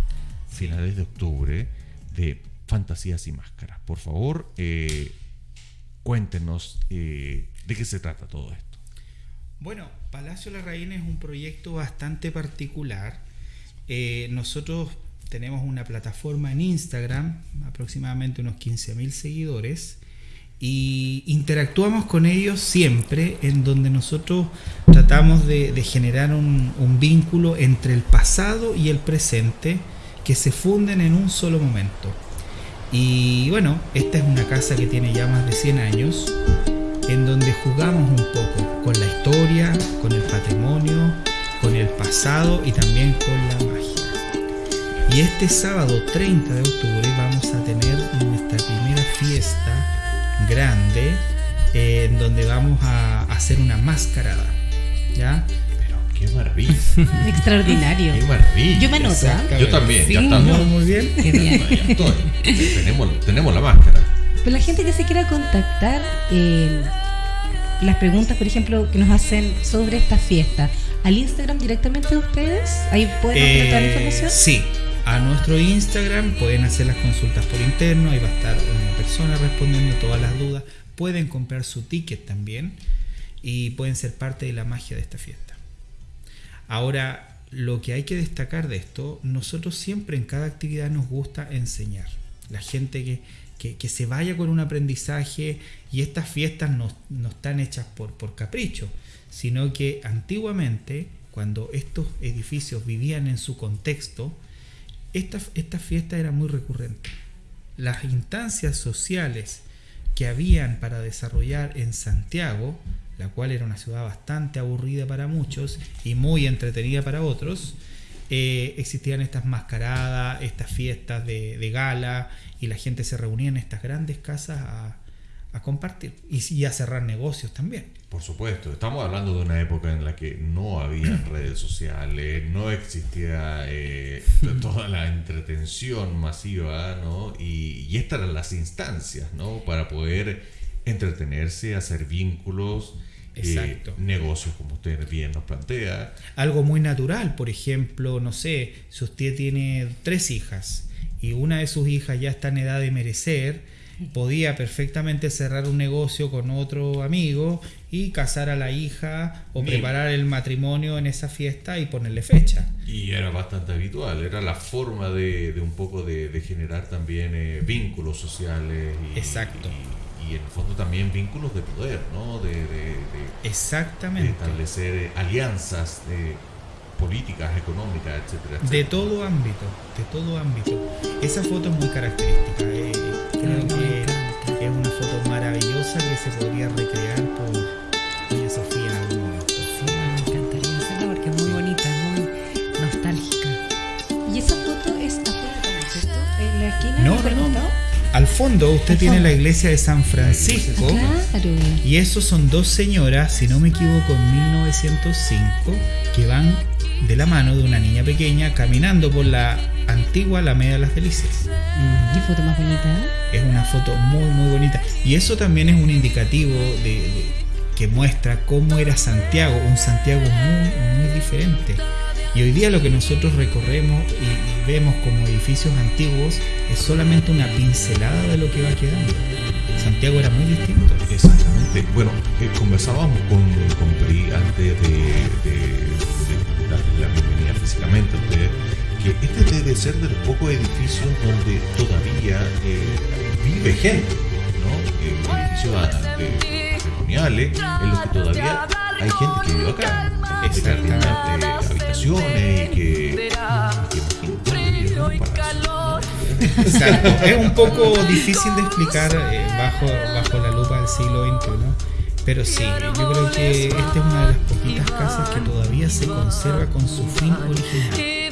finales de octubre, de fantasías y máscaras. Por favor, eh, cuéntenos eh, de qué se trata todo esto. Bueno, Palacio de la Reina es un proyecto bastante particular. Eh, nosotros tenemos una plataforma en Instagram, aproximadamente unos 15.000 seguidores, y interactuamos con ellos siempre, en donde nosotros tratamos de, generar un, vínculo entre el pasado y el presente que se funden en un solo momento. Y bueno, esta es una casa que tiene ya más de 100 años, en donde jugamos un poco con la historia, con el patrimonio, con el pasado y también con la. Y este sábado 30 de octubre vamos a tener nuestra primera fiesta grande eh, en donde vamos a hacer una mascarada. ¿Ya? qué maravilla. (laughs) Extraordinario. Qué maravilla. Yo me anoto. ¿ah? Yo también, Sí, ya está. no. Muy bien. Qué bien. Ya estoy. (laughs) tenemos, tenemos la máscara. Pero la gente que se quiera contactar, eh, las preguntas, por ejemplo, que nos hacen sobre esta fiesta, al Instagram directamente de ustedes, ahí pueden obtener toda la Eh, información. Sí, a nuestro Instagram pueden hacer las consultas por interno, ahí va a estar una persona respondiendo todas las dudas. Pueden comprar su ticket también y pueden ser parte de la magia de esta fiesta. Ahora, lo que hay que destacar de esto, nosotros siempre en cada actividad nos gusta enseñar. La gente que, que- se vaya con un aprendizaje y estas fiestas no, no están hechas por, por capricho, sino que antiguamente, cuando estos edificios vivían en su contexto, esta, esta fiesta era muy recurrente. Las instancias sociales que habían para desarrollar en Santiago, la cual era una ciudad bastante aburrida para muchos y muy entretenida para otros, eh, existían estas mascaradas, estas fiestas de, de gala y la gente se reunía en estas grandes casas a, a compartir y, y a cerrar negocios también. Por supuesto, estamos hablando de una época en la que no había (clears throat) redes sociales, no existía eh, (laughs) toda la entretención masiva, ¿no? Y, y estas eran las instancias, ¿no? Para poder entretenerse, hacer vínculos, eh, negocios, como usted bien nos plantea. algo muy natural. Por ejemplo, no sé, si usted tiene tres hijas y una de sus hijas ya está en edad de merecer, podía perfectamente cerrar un negocio con otro amigo y casar a la hija o preparar el matrimonio en esa fiesta y ponerle fecha. Y era bastante habitual, era la forma de, de un poco de, de generar también eh, vínculos sociales. Y, Exacto. Y, y en el fondo también vínculos de poder, ¿no? De, de- de- de Exactamente. establecer eh, alianzas eh, políticas, económicas, etcétera, De etcétera. todo ámbito, de todo ámbito. Esa foto es muy característica. eh, creo que es una foto maravillosa que se podría recrear por Doña Sofía en algún momento. Sí, me encantaría hacerla porque es muy bonita, muy nostálgica. ¿Y esa foto es afuera también, cierto? ¿En la esquina? No, por no, no. Al fondo usted Al tiene fondo. la iglesia de San Francisco. Claro. Y esos son dos señoras, si no me equivoco, en 1905, que van de la mano de una niña pequeña caminando por la antigua Alameda de las Delicias. Mm, Qué foto más bonita. Es una foto muy, muy bonita. Y eso también es un indicativo de, de- que muestra cómo era Santiago, un Santiago muy, muy diferente. Y hoy día lo que nosotros recorremos y, y vemos como edificios antiguos es solamente una pincelada de lo que va quedando. Santiago era muy distinto. Exactamente. Bueno, eh, conversábamos con, con Pri antes de, de- de darle la bienvenida físicamente a usted, que este debe ser de los pocos edificios donde todavía eh, vive gente, ¿no? Eh, edificios ah, de- patrimoniales en los que todavía hay gente que vive acá. Que tiene habitaciones y que. Exacto. Es un poco difícil de explicar eh, bajo, bajo la lupa del siglo XXI. Pero sí, yo creo que esta es una de las poquitas casas que todavía se conserva con su fin original.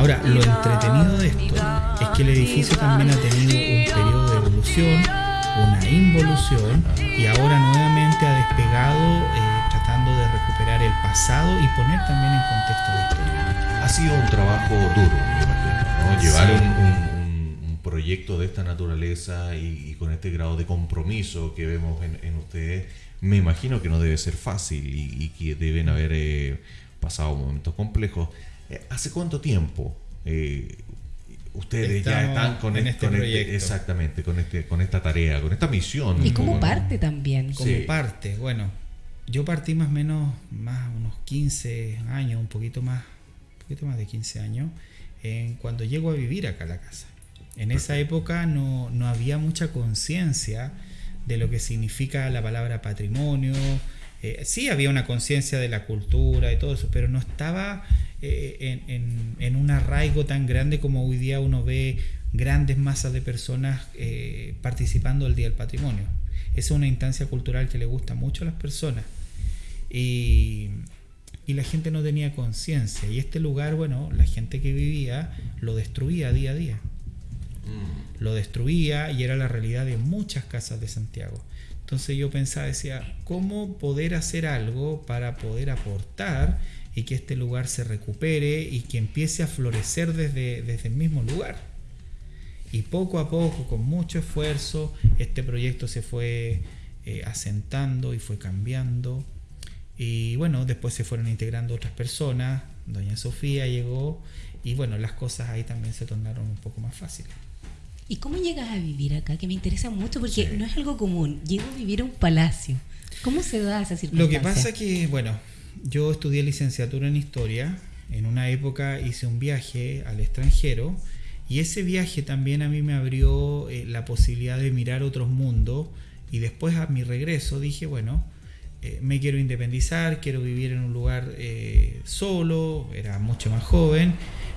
Ahora, lo entretenido de esto es que el edificio también ha tenido un periodo de evolución, una involución, y ahora nuevamente ha despegado eh, tratando de recuperar el pasado y poner también en contexto la historia. Ha sido un trabajo duro, me imagino, ¿no? Llevar Sí. un, proyecto de esta naturaleza y, y con este grado de compromiso que vemos en, en ustedes, me imagino que no debe ser fácil y, y que deben haber eh, pasado momentos complejos. Eh, ¿Hace cuánto tiempo eh, ustedes ya están con, en este con proyecto. exactamente con este con esta tarea, con esta misión? Y como parte también. como Sí. parte. Bueno, yo partí más o menos, más unos 15 años, un poquito más, un poquito más de 15 años, en cuando llego a vivir acá a la casa. En esa época no, no había mucha conciencia de lo que significa la palabra patrimonio. Eh, sí había una conciencia de la cultura y todo eso, pero no estaba eh, en, en- en un arraigo tan grande como hoy día uno ve grandes masas de personas eh, participando del Día del Patrimonio. Esa es una instancia cultural que le gusta mucho a las personas. Y, y la gente no tenía conciencia. Y este lugar, bueno, la gente que vivía lo destruía día a día Mm. lo destruía y era la realidad de muchas casas de Santiago. Entonces yo pensaba, decía, ¿cómo poder hacer algo para poder aportar y que este lugar se recupere y que empiece a florecer desde, desde el mismo lugar? Y poco a poco, con mucho esfuerzo, este proyecto se fue eh, asentando y fue cambiando. Y bueno, después se fueron integrando otras personas. Doña Sofía llegó y bueno, las cosas ahí también se tornaron un poco más fáciles. ¿Y cómo llegas a vivir acá? Que me interesa mucho porque no es algo común. Llego a vivir a un palacio. ¿Cómo se da esa circunstancia? Lo que pasa que, bueno, yo estudié licenciatura en historia. En una época hice un viaje al extranjero y ese viaje también a mí me abrió eh, la posibilidad de mirar otros mundos y después a mi regreso dije, bueno, eh, me quiero independizar, quiero vivir en un lugar eh, solo, era mucho más joven,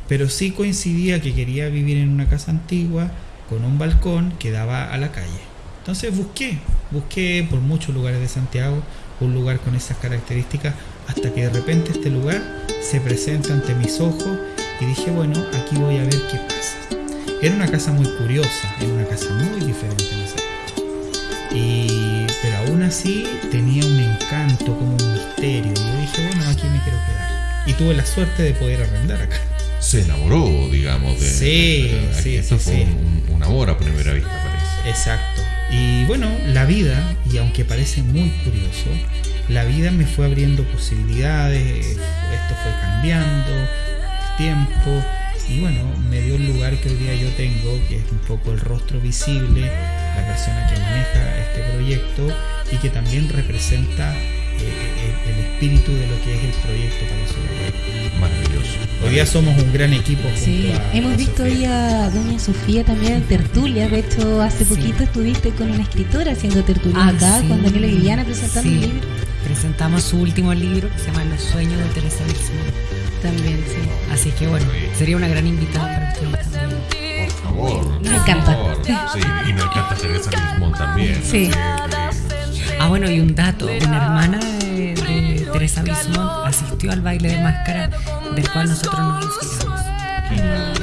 pero sí coincidía que quería vivir en una casa antigua con un balcón que daba a la calle. Entonces busqué, busqué por muchos lugares de Santiago un lugar con esas características hasta que de repente este lugar se presenta ante mis ojos y dije, bueno, aquí voy a ver qué pasa. Era una casa muy curiosa, era una casa muy diferente en esa y, pero aún así tenía un encanto, como un misterio. Y yo dije, bueno, aquí me quiero quedar. Y tuve la suerte de poder arrendar acá se enamoró, digamos, de. Sí, sí, Esto fue Un, amor a primera vista, parece. Exacto. Y bueno, la vida, y aunque parece muy curioso, la vida me fue abriendo posibilidades, esto fue cambiando, el tiempo, y bueno, me dio el lugar que hoy día yo tengo, que es un poco el rostro visible, la persona que maneja este proyecto y que también representa eh, el, espíritu de lo que es el proyecto para su Maravilloso. Hoy día somos un gran equipo. Sí, hemos visto hoy a doña Sofía también en tertulia. De hecho, hace poquito estuviste con una escritora haciendo tertulia ah, acá, con Daniela Viviana presentando un libro. Presentamos su último libro que se llama Los sueños de Teresa Wilson. También, sí. Así que bueno, sería una gran invitada para ustedes también. Por favor. Me encanta. Sí, y nos encanta Teresa Wilson también. Sí. Ah, bueno, y un dato, una hermana de, Teresa Bismont asistió al baile de máscara del cual nosotros nos inspiramos.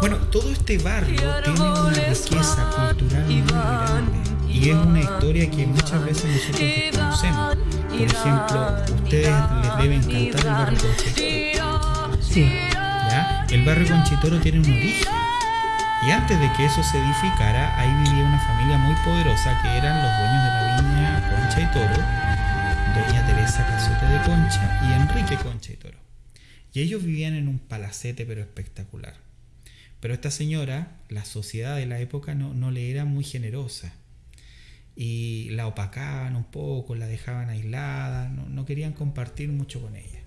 Bueno, todo este barrio tiene una riqueza cultural muy grande y es una historia que muchas veces nosotros desconocemos. Por ejemplo, ustedes les debe encantar el barrio Conchitoro. Sí. ¿Ya? El barrio Conchitoro tiene un origen y antes de que eso se edificara, ahí vivía una familia muy que eran los dueños de la viña Concha y Toro, doña Teresa Casote de Concha y Enrique Concha y Toro. Y ellos vivían en un palacete pero espectacular. Pero esta señora, la sociedad de la época no, no le era muy generosa. Y la opacaban un poco, la dejaban aislada, no, no querían compartir mucho con ella.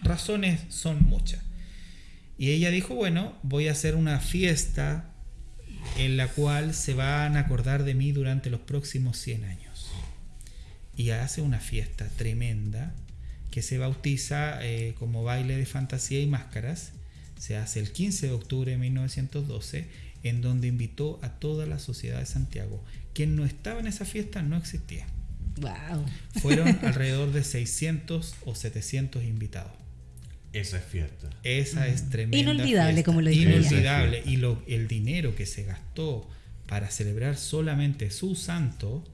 Razones son muchas. Y ella dijo, bueno, voy a hacer una fiesta en la cual se van a acordar de mí durante los próximos 100 años. Y hace una fiesta tremenda que se bautiza eh, como baile de fantasía y máscaras. Se hace el 15 de octubre de 1912, en donde invitó a toda la sociedad de Santiago. Quien no estaba en esa fiesta no existía. Wow. Fueron (laughs) alrededor de 600 o 700 invitados. Esa es fiesta. Esa es tremenda. Inolvidable, como lo dije. Inolvidable. Y lo, el dinero que se gastó para celebrar solamente su santo,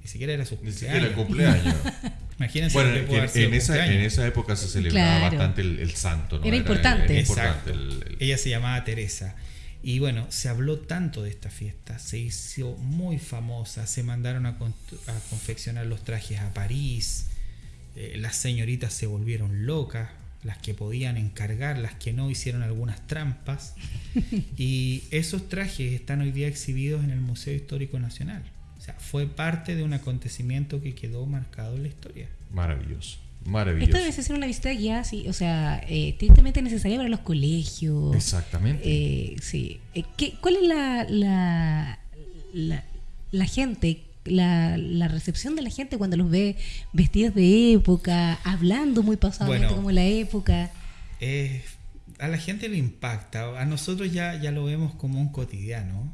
ni siquiera era su cumpleaños. Ni siquiera el cumpleaños. (laughs) Imagínense bueno, en, esa, en, esa, época se celebraba bastante el, santo. ¿no? Era, importante. Exacto. Ella se llamaba Teresa. Y bueno, se habló tanto de esta fiesta, se hizo muy famosa, se mandaron a, a confeccionar los trajes a París, eh, las señoritas se volvieron locas las que podían encargar, las que no hicieron algunas trampas. (laughs) y esos trajes están hoy día exhibidos en el Museo Histórico Nacional. O sea, fue parte de un acontecimiento que quedó marcado en la historia. Maravilloso. Maravilloso. Esto debe ser una visita guiada, sí, o sea, eh, estrictamente necesaria para los colegios. Exactamente. Eh, sí. Eh, ¿qué, ¿Cuál es la, la, la, la gente la, recepción de la gente cuando los ve vestidos de época, hablando muy pasadamente como la época. a la gente le impacta, a nosotros ya, ya lo vemos como un cotidiano,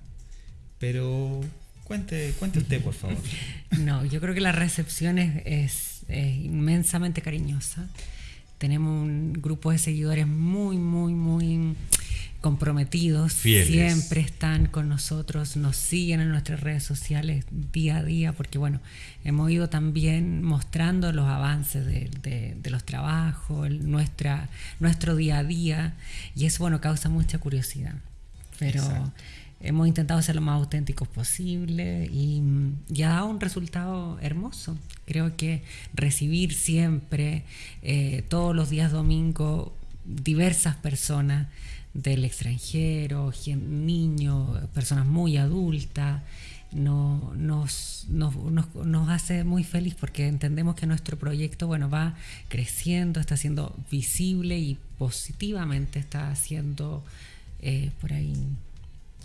pero cuente, cuente usted, por favor. (laughs) No, yo creo que la recepción es, inmensamente cariñosa. Tenemos un grupo de seguidores muy, muy, muy comprometidos, siempre están con nosotros, nos siguen en nuestras redes sociales día a día, porque bueno, hemos ido también mostrando los avances de, los trabajos, nuestra, nuestro día a día, y eso bueno, causa mucha curiosidad. Pero hemos intentado ser lo más auténticos posible y, ya ha dado un resultado hermoso. Creo que recibir siempre, eh, todos los días domingo, diversas personas del extranjero, niños, personas muy adultas, no, nos, nos, nos, hace muy feliz porque entendemos que nuestro proyecto bueno, va creciendo, está siendo visible y positivamente está siendo eh, por ahí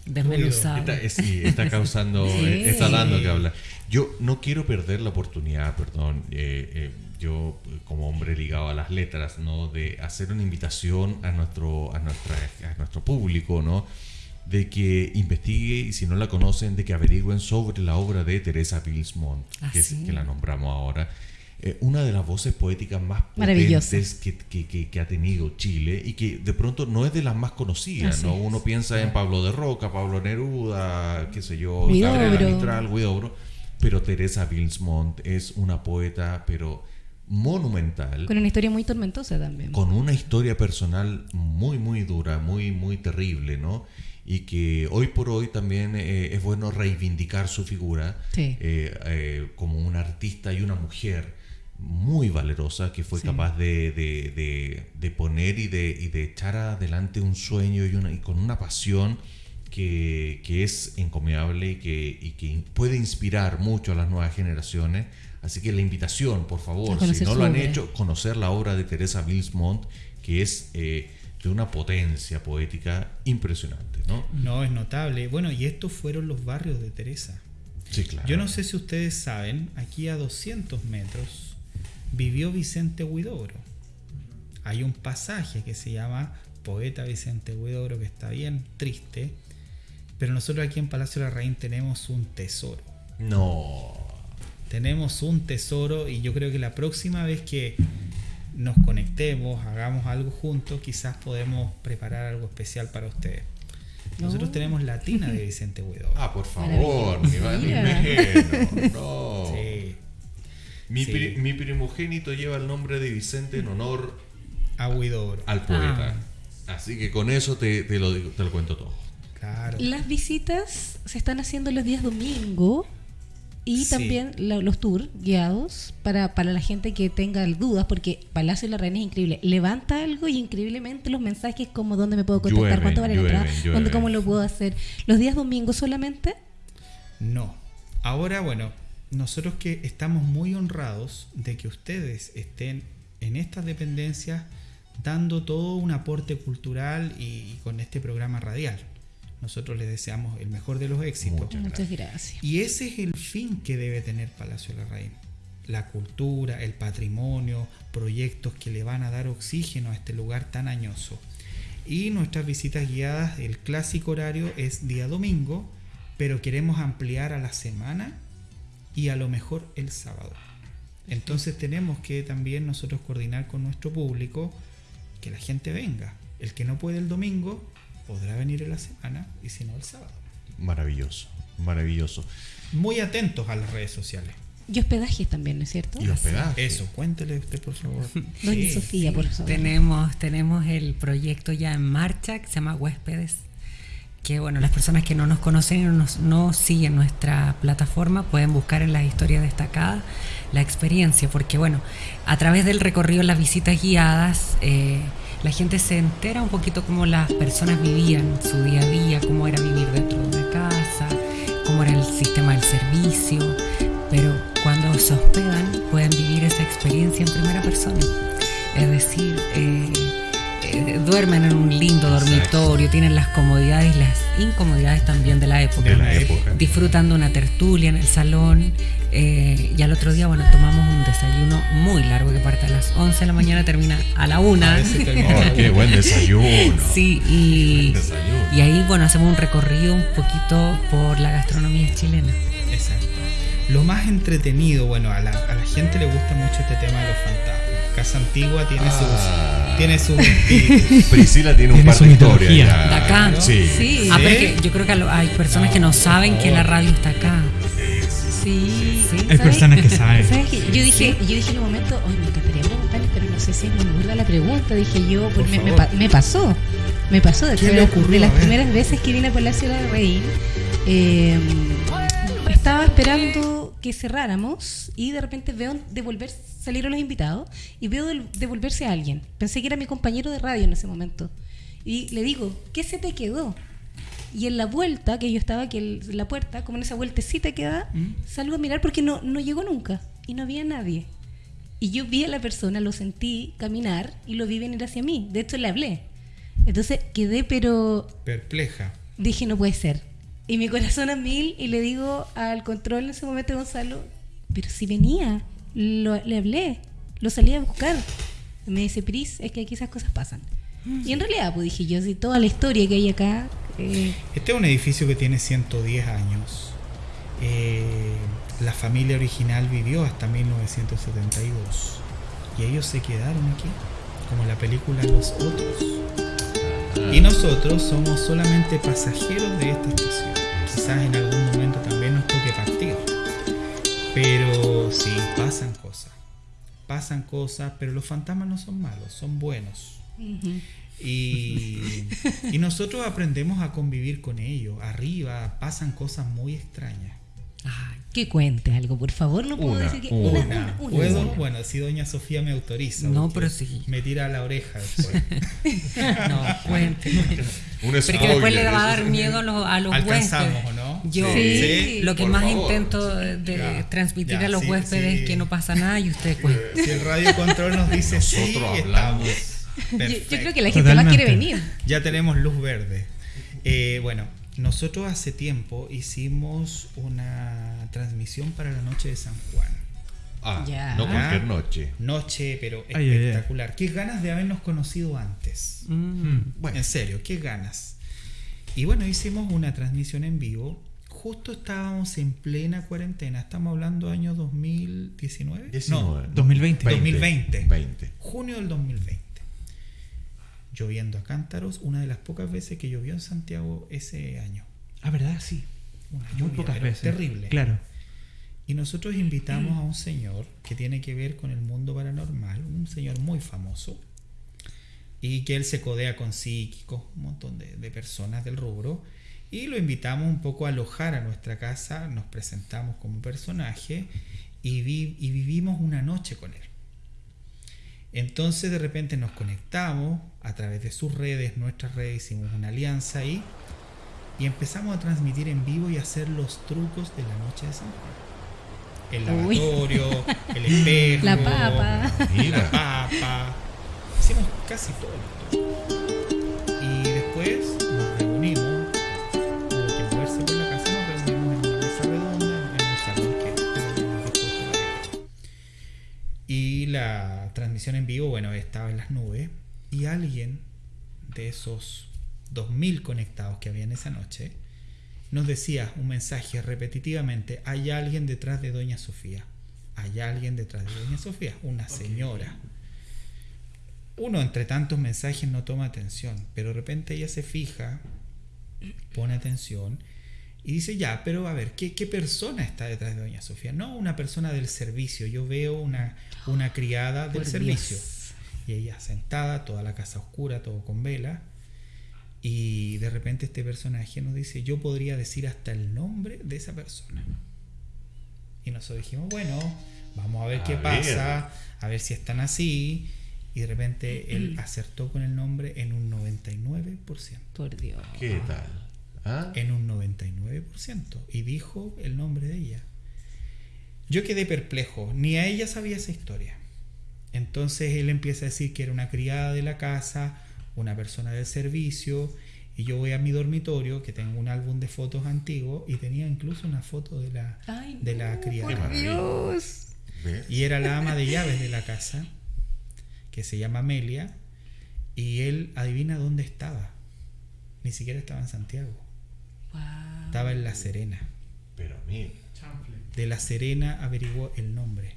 desmenuzado. Está, sí, está causando, (laughs) eh, está dando que hablar. Yo no quiero perder la oportunidad, perdón. Eh, yo como hombre ligado a las letras, ¿no? De hacer una invitación a nuestro, a nuestra, a nuestro público, ¿no? De que investigue y si no la conocen, de que averigüen sobre la obra de Teresa Bilsmont, que, es, que la nombramos ahora. Eh, una de las voces poéticas más potentes que, que, que, ha tenido Chile y que de pronto no es de las más conocidas, ¿no? Uno piensa en Pablo de Roca, Pablo Neruda, qué sé yo, Gabriela Mistral, Guidobro, pero Teresa Bilsmont es una poeta, pero monumental. Con una historia muy tormentosa también. Con una historia personal muy, muy dura, muy, muy terrible, ¿no? Y que hoy por hoy también eh, es bueno reivindicar su figura eh, eh, como una artista y una mujer muy valerosa que fue capaz de, de, poner y de, y de echar adelante un sueño y, una, y con una pasión que, que es encomiable y que, y que puede inspirar mucho a las nuevas generaciones Así que la invitación, por favor, si no lo han hecho, conocer la obra de Teresa Bilsmont, que es eh, de una potencia poética impresionante, ¿no? No, es notable. Bueno, y estos fueron los barrios de Teresa. Sí, claro. Yo no sé si ustedes saben, aquí a 200 metros vivió Vicente Huidobro. Hay un pasaje que se llama Poeta Vicente Huidobro que está bien triste, pero nosotros aquí en Palacio de la Reina tenemos un tesoro. No tenemos un tesoro y yo creo que la próxima vez que nos conectemos, hagamos algo juntos, quizás podemos preparar algo especial para ustedes. Nosotros tenemos la tina de Vicente Huidobro. Ah, por favor, mi No. Mi, primogénito lleva el nombre de Vicente en honor a Huidobro. Al poeta. Ah. Así que con eso te, lo, te lo cuento todo. Claro. Las visitas se están haciendo los días domingo y también los tours guiados para, para la gente que tenga dudas, porque Palacio de la Reina es increíble. Levanta algo y increíblemente los mensajes como dónde me puedo contactar, cuánto vale la entrada, cómo lo puedo hacer. ¿Los días domingos solamente? No. Ahora, bueno, nosotros que estamos muy honrados de que ustedes estén en estas dependencias dando todo un aporte cultural y con este programa radial. Nosotros les deseamos el mejor de los éxitos. Muchas, gracias. Y ese es el fin que debe tener Palacio de la Reina. La cultura, el patrimonio, proyectos que le van a dar oxígeno a este lugar tan añoso. Y nuestras visitas guiadas, el clásico horario es día domingo, pero queremos ampliar a la semana y a lo mejor el sábado. Entonces tenemos que también nosotros coordinar con nuestro público que la gente venga. El que no puede el domingo, podrá venir en la semana y si no el sábado. Maravilloso, maravilloso. Muy atentos a las redes sociales. Y hospedajes también, ¿no es cierto? Y hospedaje. Eso, cuéntele usted, por favor. (laughs) Doña Sofía, por favor. Tenemos, tenemos el proyecto ya en marcha que se llama Huéspedes. Que bueno, las personas que no nos conocen y no, no siguen nuestra plataforma pueden buscar en las historias destacadas la experiencia, porque bueno, a través del recorrido, las visitas guiadas, eh, la gente se entera un poquito cómo las personas vivían su día a día, cómo era vivir dentro de una casa, cómo era el sistema del servicio, pero cuando se hospedan pueden vivir esa experiencia en primera persona. Es decir, eh, eh, duermen en un lindo dormitorio, tienen las comodidades y las incomodidades también de la época. De la época. Disfrutando una tertulia en el salón. Eh, y al otro día, bueno, tomamos un desayuno muy largo que parte a las 11 de la mañana, termina a la 1. Oh, ¡Qué buen desayuno! (laughs) Sí, y, y ahí, bueno, hacemos un recorrido un poquito por la gastronomía chilena. Exacto. Lo más entretenido, bueno, a la, a la gente le gusta mucho este tema de los fantasmas casa antigua tiene sus ah. tiene su (laughs) Priscila tiene, un par de historias de acá sí, Ah, yo creo que hay personas que no saben que la radio está acá. Sí, sí. hay personas que saben. Yo dije yo dije en un momento oye me encantaría preguntarles pero no sé si es muy burda la pregunta dije yo pues me, me, pasó me pasó de, de las primeras veces que vine a Palacio de Rey eh, estaba esperando que cerráramos y de repente veo devolver, salieron los invitados y veo devolverse a alguien. Pensé que era mi compañero de radio en ese momento. Y le digo, ¿qué se te quedó? Y en la vuelta, que yo estaba aquí en la puerta, como en esa vueltecita que da, mm. salgo a mirar porque no, no llegó nunca y no había nadie. Y yo vi a la persona, lo sentí caminar y lo vi venir hacia mí. De hecho, le hablé. Entonces quedé, pero. Perpleja. Dije, no puede ser. Y mi corazón a mil y le digo al control en ese momento, Gonzalo, pero si venía, le hablé, lo salí a buscar. me dice, Pris, es que aquí esas cosas pasan. Y en realidad, pues dije yo, si toda la historia que hay acá... Eh, este es un edificio que tiene 110 años. Eh, la familia original vivió hasta 1972. Y ellos se quedaron aquí, como la película Los Otros. Y nosotros somos solamente pasajeros de esta estación quizás en algún momento también nos toque partir. Pero sí, pasan cosas. Pasan cosas, pero los fantasmas no son malos, son buenos. y, y, nosotros aprendemos a convivir con ellos. Arriba pasan cosas muy extrañas. Que cuente algo, por favor, no puedo decir que una, ¿Puedo? Bueno, si doña Sofía me autoriza. No, pero sí. Me tira a la oreja (laughs) después. no, cuente. (laughs) Porque después le va a dar miedo a los, a los huéspedes. ¿o no? Yo lo que más intento de transmitir a los huéspedes es que no pasa nada y usted cuenta. Si el radio control nos dice Nosotros sí, hablamos. Yo, yo, creo que la gente más quiere venir. Ya tenemos luz verde. Eh, bueno, nosotros hace tiempo hicimos una transmisión para la noche de San Juan. Ah, no cualquier noche. Noche, pero espectacular. Qué ganas de habernos conocido antes. Mm. Bueno, en serio, qué ganas. Y bueno, hicimos una transmisión en vivo. Justo estábamos en plena cuarentena. Estamos hablando año 2019. no, 2020. 2020. 20. Junio del 2020. Lloviendo a cántaros, una de las pocas veces que llovió en Santiago ese año. Ah, ¿verdad? Sí. Muy pocas veces. Terrible. Claro. Y nosotros invitamos a un señor que tiene que ver con el mundo paranormal, un señor muy famoso, y que él se codea con psíquicos, un montón de, personas del rubro, y lo invitamos un poco a alojar a nuestra casa, nos presentamos como personaje y, y vivimos una noche con él. Entonces de repente nos conectamos a través de sus redes, nuestras redes, hicimos una alianza ahí y empezamos a transmitir en vivo y hacer los trucos de la noche de San Juan el lavatorio, (laughs) el espejo, la papa, la papa. Hicimos casi todo. Y después nos reunimos, hubo que moverse por la casa, nos reunimos en una mesa redonda, en un salón que Y la transmisión en vivo, bueno, estaba en las nubes. Y alguien de esos 2.000 conectados que había en esa noche, nos decía un mensaje repetitivamente, hay alguien detrás de Doña Sofía, hay alguien detrás de Doña Sofía, una señora. Uno entre tantos mensajes no toma atención, pero de repente ella se fija, pone atención y dice, ya, pero a ver, ¿qué, persona está detrás de Doña Sofía? No una persona del servicio, yo veo una, una criada del servicio. Y ella sentada, toda la casa oscura, todo con vela, y de repente este personaje nos dice, yo podría decir hasta el nombre de esa persona. Y nosotros dijimos, bueno, vamos a ver qué pasa, a ver si están así. Y de repente él acertó con el nombre en un 99%. Por Dios. ¿Qué tal? ¿Ah? En un 99%. Y dijo el nombre de ella. Yo quedé perplejo, ni a ella sabía esa historia. Entonces él empieza a decir que era una criada de la casa, una persona del servicio y yo voy a mi dormitorio que tengo un álbum de fotos antiguo y tenía incluso una foto de la de la criada. Y era la ama de llaves de la casa que se llama Amelia y él adivina dónde estaba. Ni siquiera estaba en Santiago. Estaba en La Serena. Pero De La Serena averiguó el nombre.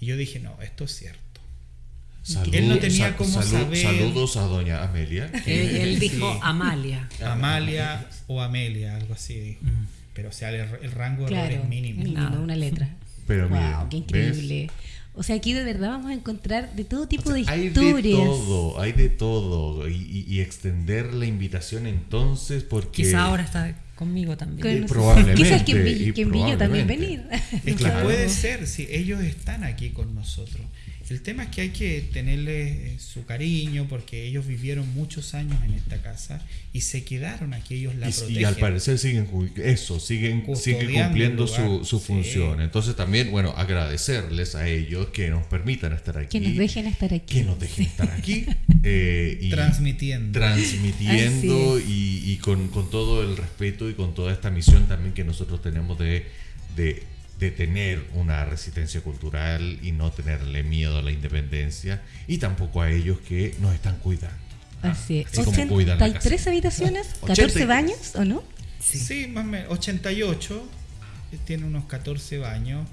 Y yo dije, no, esto es cierto. Él no tenía cómo saber. Saludos a doña Amelia. (laughs) Él, dijo Amalia. Amalia o Amelia, algo así dijo. Mm. Pero o sea, el, rango de error es mínimo. mínimo una letra. Pero wow, qué increíble. O sea, aquí de verdad vamos a encontrar de todo tipo de historias. Hay de todo, hay de todo. Y, extender la invitación entonces porque... Quizá ahora está conmigo también. probablemente. Quizás que, que también venir. Es que puede ser, si ellos están aquí con nosotros. El tema es que hay que tenerle eh, su cariño porque ellos vivieron muchos años en esta casa y se quedaron aquí, ellos la y, Y al parecer siguen eso, siguen, siguen cumpliendo su, su función. Entonces también, bueno, agradecerles a ellos que nos permitan estar aquí. Que nos dejen estar aquí. Que nos dejen estar (laughs) aquí. Eh, y transmitiendo. Transmitiendo y, y con, con, todo el respeto y con toda esta misión también que nosotros tenemos de, de de tener una resistencia cultural y no tenerle miedo a la independencia y tampoco a ellos que nos están cuidando. ¿ah? Así es. ¿83 habitaciones? (laughs) ¿14 baños o no? Sí, más o menos. 88 eh, tiene unos 14 baños.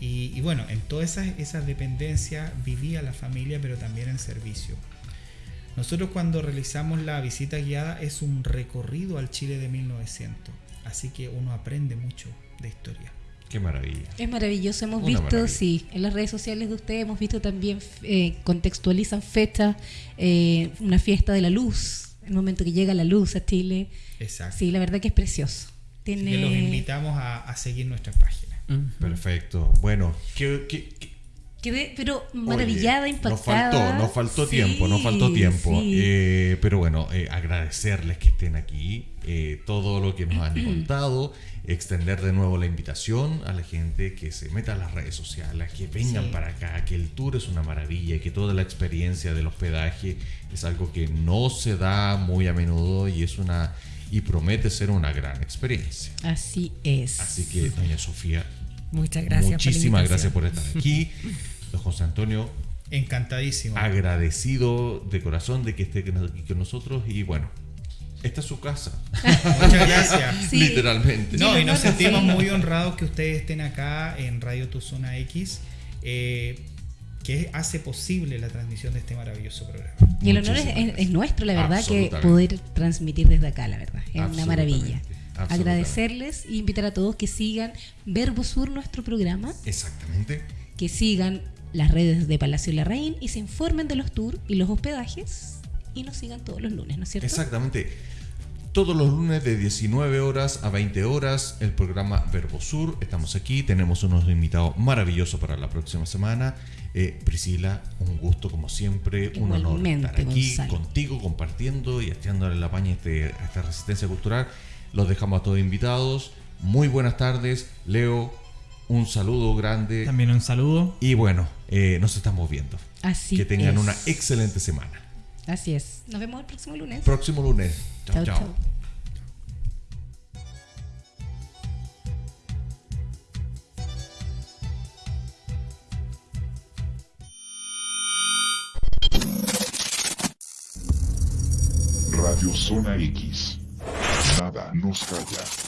Y, bueno, en todas esas, esas dependencias vivía la familia, pero también en servicio. Nosotros cuando realizamos la visita guiada es un recorrido al Chile de 1900, así que uno aprende mucho de historia. Qué maravilla. Es maravilloso. Hemos visto, sí, en las redes sociales de ustedes hemos visto también, eh, contextualizan fechas, eh, una fiesta de la luz, el momento que llega la luz a Chile. Exacto. Sí, la verdad que es precioso. Tiene... los invitamos a, seguir nuestra página. Perfecto. Bueno, ¿qué, Quedé, pero maravillada, impactada. Nos faltó, nos faltó tiempo, nos faltó tiempo. Eh, pero bueno, agradecerles que estén aquí, todo lo que nos han (clears throat) contado extender de nuevo la invitación a la gente que se meta a las redes sociales, que vengan para acá, que el tour es una maravilla, que toda la experiencia del hospedaje es algo que no se da muy a menudo y es una y promete ser una gran experiencia. Así es. Así que doña Sofía, muchas gracias. Muchísimas gracias por estar aquí. (laughs) Don José Antonio, encantadísimo. Agradecido de corazón de que esté aquí con nosotros y bueno, esta es su casa. (laughs) Muchas gracias. (laughs) Literalmente. No, y nos sentimos muy honrados que ustedes estén acá en Radio Tu Zona X, eh, que hace posible la transmisión de este maravilloso programa. Y el honor es, nuestro, la verdad, que poder transmitir desde acá, la verdad. Es una maravilla. Agradecerles e invitar a todos que sigan Verbo Sur, nuestro programa. Exactamente. Que sigan las redes de Palacio Larraín y se informen de los tours y los hospedajes y nos sigan todos los lunes, ¿no es cierto? Exactamente. Todos los lunes de 19 horas a 20 horas, el programa Verbo Sur. Estamos aquí, tenemos unos invitados maravillosos para la próxima semana. Eh, Priscila, un gusto como siempre, un honor estar aquí contigo, compartiendo y estirándole la paña este, a esta resistencia cultural. Los dejamos a todos invitados. Muy buenas tardes, Leo. Un saludo grande. También un saludo. Y bueno, eh, nos estamos viendo. Así Que tengan una excelente semana. Así es. Nos vemos el próximo lunes. Próximo lunes. Chao, chao. Radio Zona X. Nada nos calla.